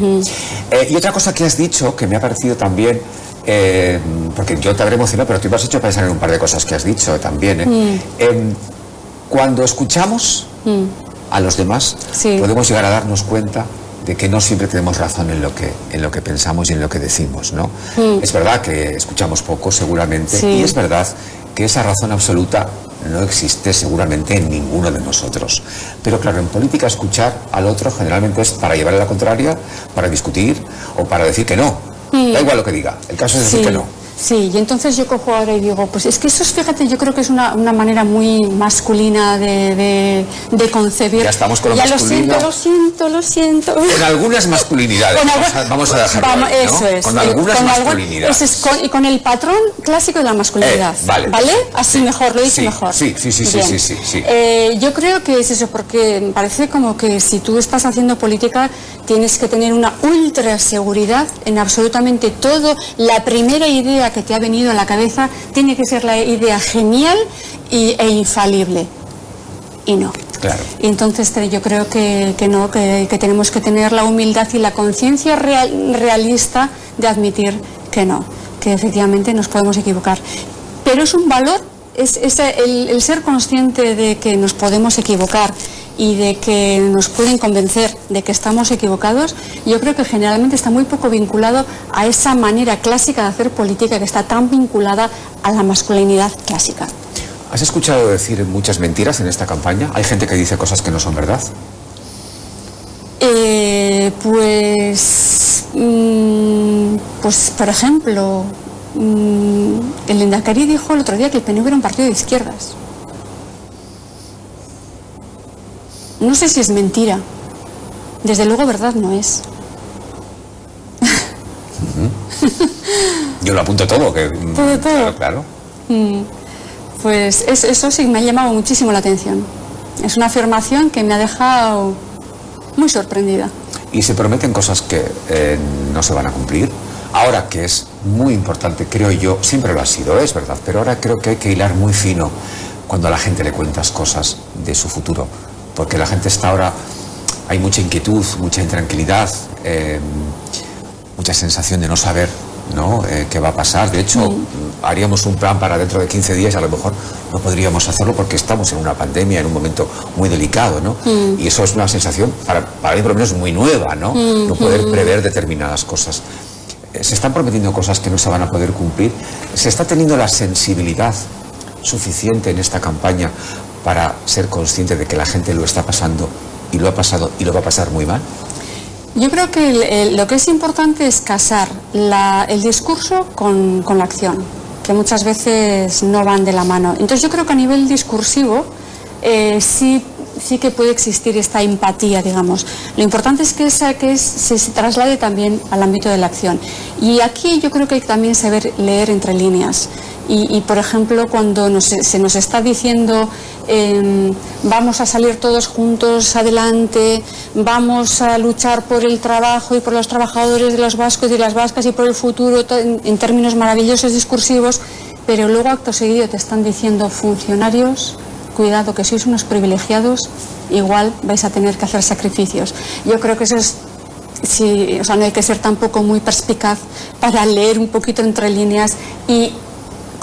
Eh, y otra cosa que has dicho que me ha parecido también eh, porque yo te habré emocionado, pero tú me has hecho pensar en un par de cosas que has dicho también. ¿eh? Mm. Em, cuando escuchamos mm. a los demás, podemos llegar a darnos cuenta de que no siempre tenemos razón en lo que, en lo que pensamos y en lo que decimos. ¿no? Mm. Es verdad que escuchamos poco, seguramente, y es verdad que esa razón absoluta no existe seguramente en ninguno de nosotros. Pero claro, en política escuchar al otro generalmente es para llevarle la contraria, para discutir o para decir que no. Da igual lo que diga, el caso es decir que no. Sí, y entonces yo cojo ahora y digo, pues es que eso es, fíjate, yo creo que es una, una manera muy masculina de, de, concebir. Ya estamos con lo ya lo siento, lo siento, lo siento. Con algunas masculinidades, vamos, a, dejarlo vamos, Eso es. Con algunas masculinidades. y con el patrón clásico de la masculinidad. Eh, vale. ¿Vale? Así mejor, lo dice mejor. Sí, sí, sí, sí, sí, sí, eh, yo creo que es eso, porque me parece como que si tú estás haciendo política tienes que tener una ultra seguridad en absolutamente todo. La primera idea que te ha venido a la cabeza tiene que ser la idea genial y, e infalible. Y no. Claro. Y entonces yo creo que, no, que, tenemos que tener la humildad y la conciencia realista de admitir que no, que efectivamente nos podemos equivocar. Pero es un valor, es, el ser consciente de que nos podemos equivocar y de que nos pueden convencer de que estamos equivocados, yo creo que generalmente está muy poco vinculado a esa manera clásica de hacer política que está tan vinculada a la masculinidad clásica. ¿Has escuchado decir muchas mentiras en esta campaña? ¿Hay gente que dice cosas que no son verdad? Eh, pues, mm, pues, por ejemplo, mm, el Endacari dijo el otro día que el PNV era un partido de izquierdas. No sé si es mentira. Desde luego verdad no es. Yo lo apunto todo, que todo, todo. Claro. Mm. Pues eso sí me ha llamado muchísimo la atención. Es una afirmación que me ha dejado muy sorprendida. Y se prometen cosas que eh, no se van a cumplir. Ahora que es muy importante, creo yo, siempre lo ha sido, es verdad, pero ahora creo que hay que hilar muy fino cuando a la gente le cuentas cosas de su futuro porque la gente está ahora, hay mucha inquietud, mucha intranquilidad, eh, mucha sensación de no saber ¿no? Eh, qué va a pasar. De hecho, haríamos un plan para dentro de 15 días, a lo mejor no podríamos hacerlo porque estamos en una pandemia, en un momento muy delicado, ¿no? Y eso es una sensación, para, para mí por lo menos, muy nueva, ¿no? No poder prever determinadas cosas. Eh, se están prometiendo cosas que no se van a poder cumplir. Se está teniendo la sensibilidad suficiente en esta campaña para ser consciente de que la gente lo está pasando y lo ha pasado y lo va a pasar muy mal? Yo creo que lo que es importante es casar el discurso con, la acción, que muchas veces no van de la mano. Entonces yo creo que a nivel discursivo eh, sí, sí que puede existir esta empatía, digamos. Lo importante es que, esa, que se, traslade también al ámbito de la acción. Y aquí yo creo que hay que también saber leer entre líneas. Y, por ejemplo, cuando se nos está diciendo em, vamos a salir todos juntos adelante, vamos a luchar por el trabajo y por los trabajadores de los vascos y las vascas y por el futuro en, términos maravillosos discursivos, pero luego acto seguido te están diciendo funcionarios, cuidado que sois unos privilegiados, igual vais a tener que hacer sacrificios. Yo creo que eso es Sí, o sea, no hay que ser tampoco muy perspicaz para leer un poquito entre líneas y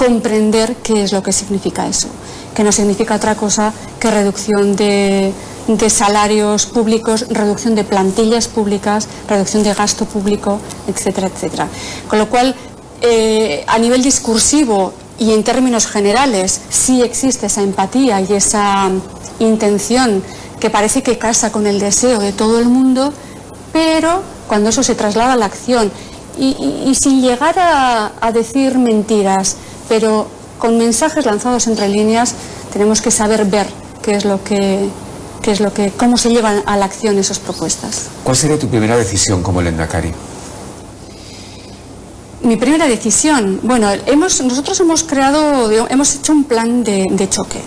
comprender qué es lo que significa eso, que no significa otra cosa que reducción de, salarios públicos, reducción de plantillas públicas, reducción de gasto público, etcétera, etcétera. Con lo cual, eh, a nivel discursivo y en términos generales, sí existe esa empatía y esa intención que parece que casa con el deseo de todo el mundo, pero cuando eso se traslada a la acción y, sin llegar a decir mentiras, pero con mensajes lanzados entre líneas tenemos que saber ver qué es lo que es lo que cómo se llevan a la acción esas propuestas. ¿Cuál sería tu primera decisión como Lendakari? Mi primera decisión, bueno, hemos, nosotros hemos creado, hemos hecho un plan de choque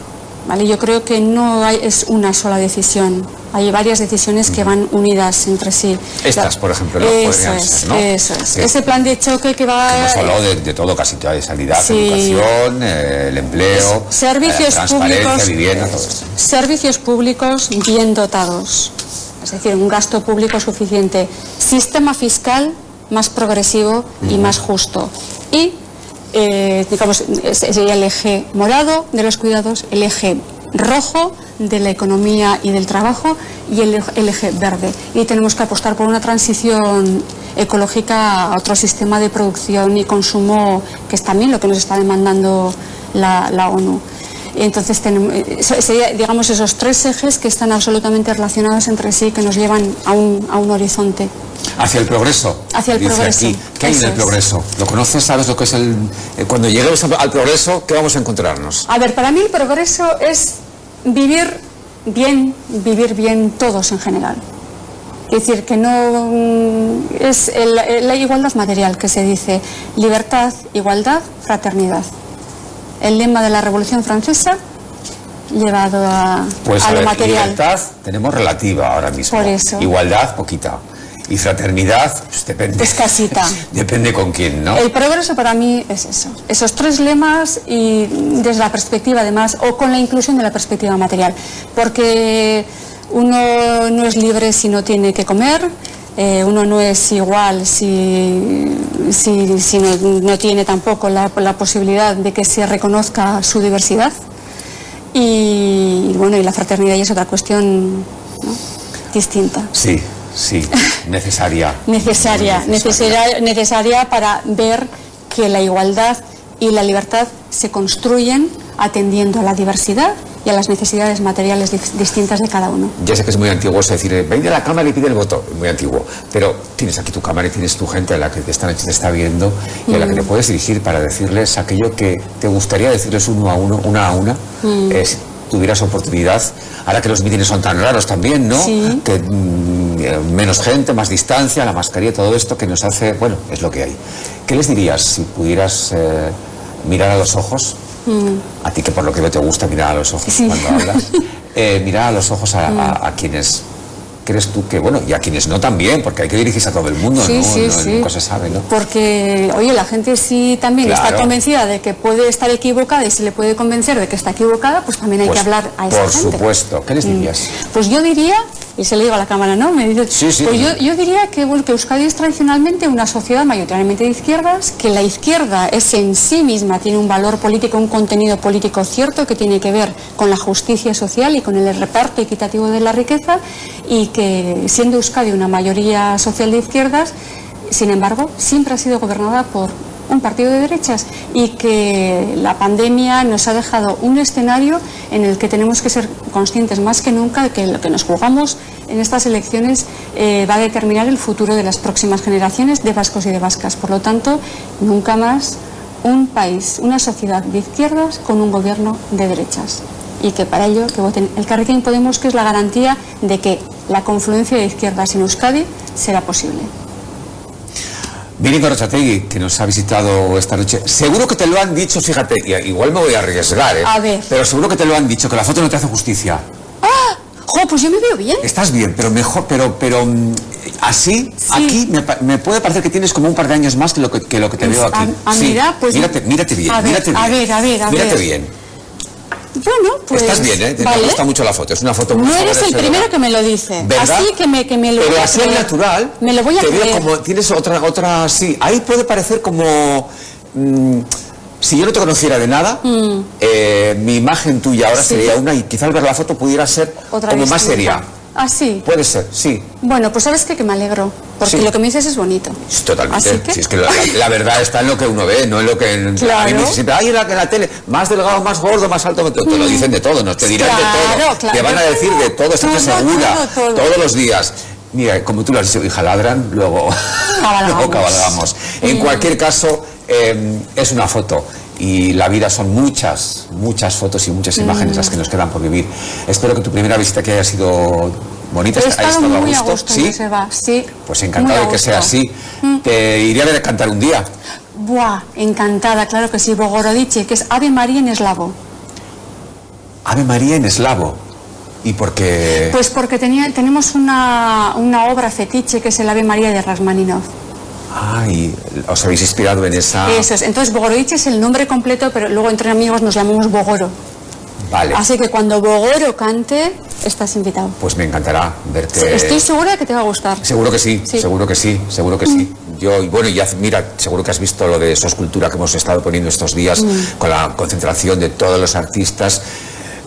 yo creo que no es una sola decisión. Hay varias decisiones que van unidas entre sí. Estas, por ejemplo, ¿no? Eso es, eso es. Ese plan de choque que va... hemos hablado de, todo, casi toda, de sanidad, educación, eh, el empleo, servicios la públicos, vivienda, todo eso. Servicios públicos bien dotados, es decir, un gasto público suficiente. Sistema fiscal más progresivo y más justo. Y eh, digamos, sería el eje morado de los cuidados, el eje rojo de la economía y del trabajo y el, eje verde. Y tenemos que apostar por una transición ecológica a otro sistema de producción y consumo que es también lo que nos está demandando la, la ONU. Entonces, tenemos, eh, sería, digamos, esos tres ejes que están absolutamente relacionados entre sí, que nos llevan a un, a un horizonte. Hacia el progreso. Hacia el progreso. ¿Qué hay en el progreso? ¿Lo conoces? ¿Sabes lo que es el... Eh, cuando lleguemos al progreso, ¿qué vamos a encontrarnos? A ver, para mí el progreso es vivir bien, vivir bien todos en general. Es decir, que no mm, es la igualdad material que se dice libertad, igualdad, fraternidad el lema de la Revolución Francesa llevado a, pues a, lo material. Libertad tenemos relativa ahora mismo. Por eso. Igualdad, poquita. Y fraternidad, pues depende. Escasita. depende con quién, ¿no? El progreso para mí es eso. Esos tres lemas y desde la perspectiva además, o con la inclusión de la perspectiva material. Porque uno no es libre si no tiene que comer, eh, uno no es igual si, si, no, tiene tampoco la, posibilidad de que se reconozca su diversidad. Y bueno, y la fraternidad ya es otra cuestión distinta. Sí, sí, necesaria. necesaria, necesaria, necesaria para ver que la igualdad y la libertad se construyen atendiendo a la diversidad y a las necesidades materiales distintas de cada uno. Ya sé que es muy antiguo eso decir, ven a la cámara y pide el voto, muy antiguo, pero tienes aquí tu cámara y tienes tu gente a la que te esta noche te está viendo y a la que te mm. puedes dirigir para decirles aquello que te gustaría decirles uno a uno, una a una, mm. eh, si tuvieras oportunidad, ahora que los mítines son tan raros también, ¿no? Que mm, eh, menos gente, más distancia, la mascarilla, todo esto que nos hace, bueno, es lo que hay. ¿Qué les dirías si pudieras eh, mirar a los ojos a ti que por lo que veo te gusta mirar a los ojos cuando hablas, eh, mirar a los ojos a, quienes crees tú que, bueno, y a quienes no también, porque hay que dirigirse a todo el mundo, ¿no? Sí, Nunca se sabe, ¿no? Porque, oye, la gente sí también está convencida de que puede estar equivocada y se le puede convencer de que está equivocada, pues también hay que pues, hablar a esa por gente. Por supuesto. ¿Qué les dirías? Pues yo diría y se le digo a la cámara, ¿no? Me dice, pues yo, diría que, bueno, que Euskadi es tradicionalmente una sociedad mayoritariamente de izquierdas, que la izquierda es en sí misma, tiene un valor político, un contenido político cierto que tiene que ver con la justicia social y con el reparto equitativo de la riqueza y que siendo Euskadi una mayoría social de izquierdas, sin embargo, siempre ha sido gobernada por un partido de derechas y que la pandemia nos ha dejado un escenario en el que tenemos que ser conscientes más que nunca de que lo que nos jugamos en estas elecciones eh, va a determinar el futuro de las próximas generaciones de vascos y de vascas. Por lo tanto, nunca más un país, una sociedad de izquierdas con un gobierno de derechas. Y que para ello que voten el Carrequín Podemos, que es la garantía de que la confluencia de izquierdas en Euskadi será posible. Miri Corrochategui, que nos ha visitado esta noche, seguro que te lo han dicho, fíjate, igual me voy a arriesgar, ¿eh? A ver. Pero seguro que te lo han dicho, que la foto no te hace justicia. ¡Ah! Jo, pues yo me veo bien. Estás bien, pero mejor, pero, pero mm, así, aquí me, puede parecer que tienes como un par de años más que lo que, que lo que te veo aquí. A, mira, pues. Mírate, mírate bien, a ver, mírate bien. A ver, a ver, a mírate bien. Bueno, pues... Estás bien, ¿eh? Te gusta mucho la foto, es una foto muy No eres el primero que me lo dice. ¿verdad? Así que me, que me lo Pero así es natural. Me lo voy a te creer. Veo como, tienes otra, otra, sí. Ahí puede parecer como... Mmm, si yo no te conociera de nada, mm. eh, mi imagen tuya ahora sería una y quizá al ver la foto pudiera ser como más seria. Ah, sí. Puede ser, sí. Bueno, pues sabes que, que me alegro, porque lo que me dices es bonito. Totalmente. Así que... Si es que la, verdad está en lo que uno ve, no en lo que... En, claro. A mí me dice siempre, ay, en la, la, tele, más delgado, más gordo, más alto, te, te lo dicen de todo, no te dirán de todo. Claro, te van a decir de todo, estoy segura, todos los días. Mira, como tú lo has dicho, hija, ladran, luego cabalgamos. luego cabalgamos. En cualquier caso, eh, es una foto y la vida son muchas, muchas fotos y muchas imágenes las que nos quedan por vivir. Espero que tu primera visita que haya sido bonita, haya estado a gusto. ¿Sí? sí. Pues encantado de que sea así. Mm. Te iré a ver a cantar un día. Buah, encantada, claro que sí. Bogorodice, que es Ave María en eslavo. Ave María en eslavo. ¿Y por qué? Pues porque tenía, tenemos una, una obra fetiche que es el Ave María de Rasmaninov. Ah, y os habéis inspirado en esa... Eso es. Entonces, Bogorodice es el nombre completo, pero luego entre amigos nos llamamos Bogoro. Vale. Así que cuando Bogoro cante, estás invitado. Pues me encantará verte. estoy segura de que te va a gustar. Seguro que sí, seguro que sí, seguro que sí. Mm. Yo, y bueno, ya mira, seguro que has visto lo de esa escultura que hemos estado poniendo estos días, mm. con la concentración de todos los artistas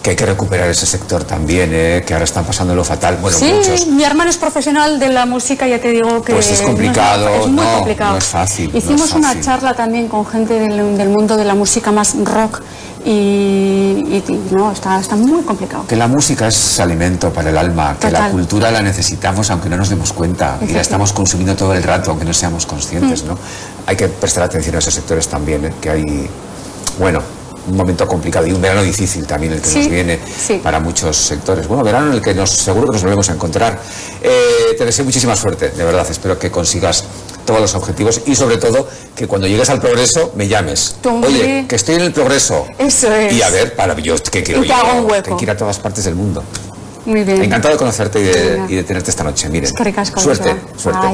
que hay que recuperar ese sector también, ¿eh? que ahora están pasando lo fatal. Bueno, sí, mi hermano es profesional de la música, ya te digo que... Pues es complicado, no es, muy complicado. No es fácil. Hicimos una charla también con gente del, del, mundo de la música más rock y, no, está, está muy complicado. Que la música es alimento para el alma, que la cultura la necesitamos aunque no nos demos cuenta y la estamos consumiendo todo el rato aunque no seamos conscientes, mm. ¿no? Hay que prestar atención a esos sectores también, ¿eh? que hay... Bueno, un momento complicado y un verano difícil también el que nos viene para muchos sectores. Bueno, verano en el que nos, seguro que nos volvemos a encontrar. Eh, te deseo muchísima suerte, de verdad. Espero que consigas todos los objetivos y sobre todo que cuando llegues al progreso me llames. Oye, que estoy en el progreso. Eso es. Y a ver, para yo que quiero ir, que ir a todas partes del mundo. Muy bien. Encantado de conocerte y de, tenerte esta noche. Miren, suerte, suerte.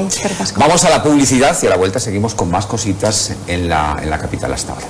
Vamos a la publicidad y a la vuelta seguimos con más cositas en la, en la capital hasta ahora.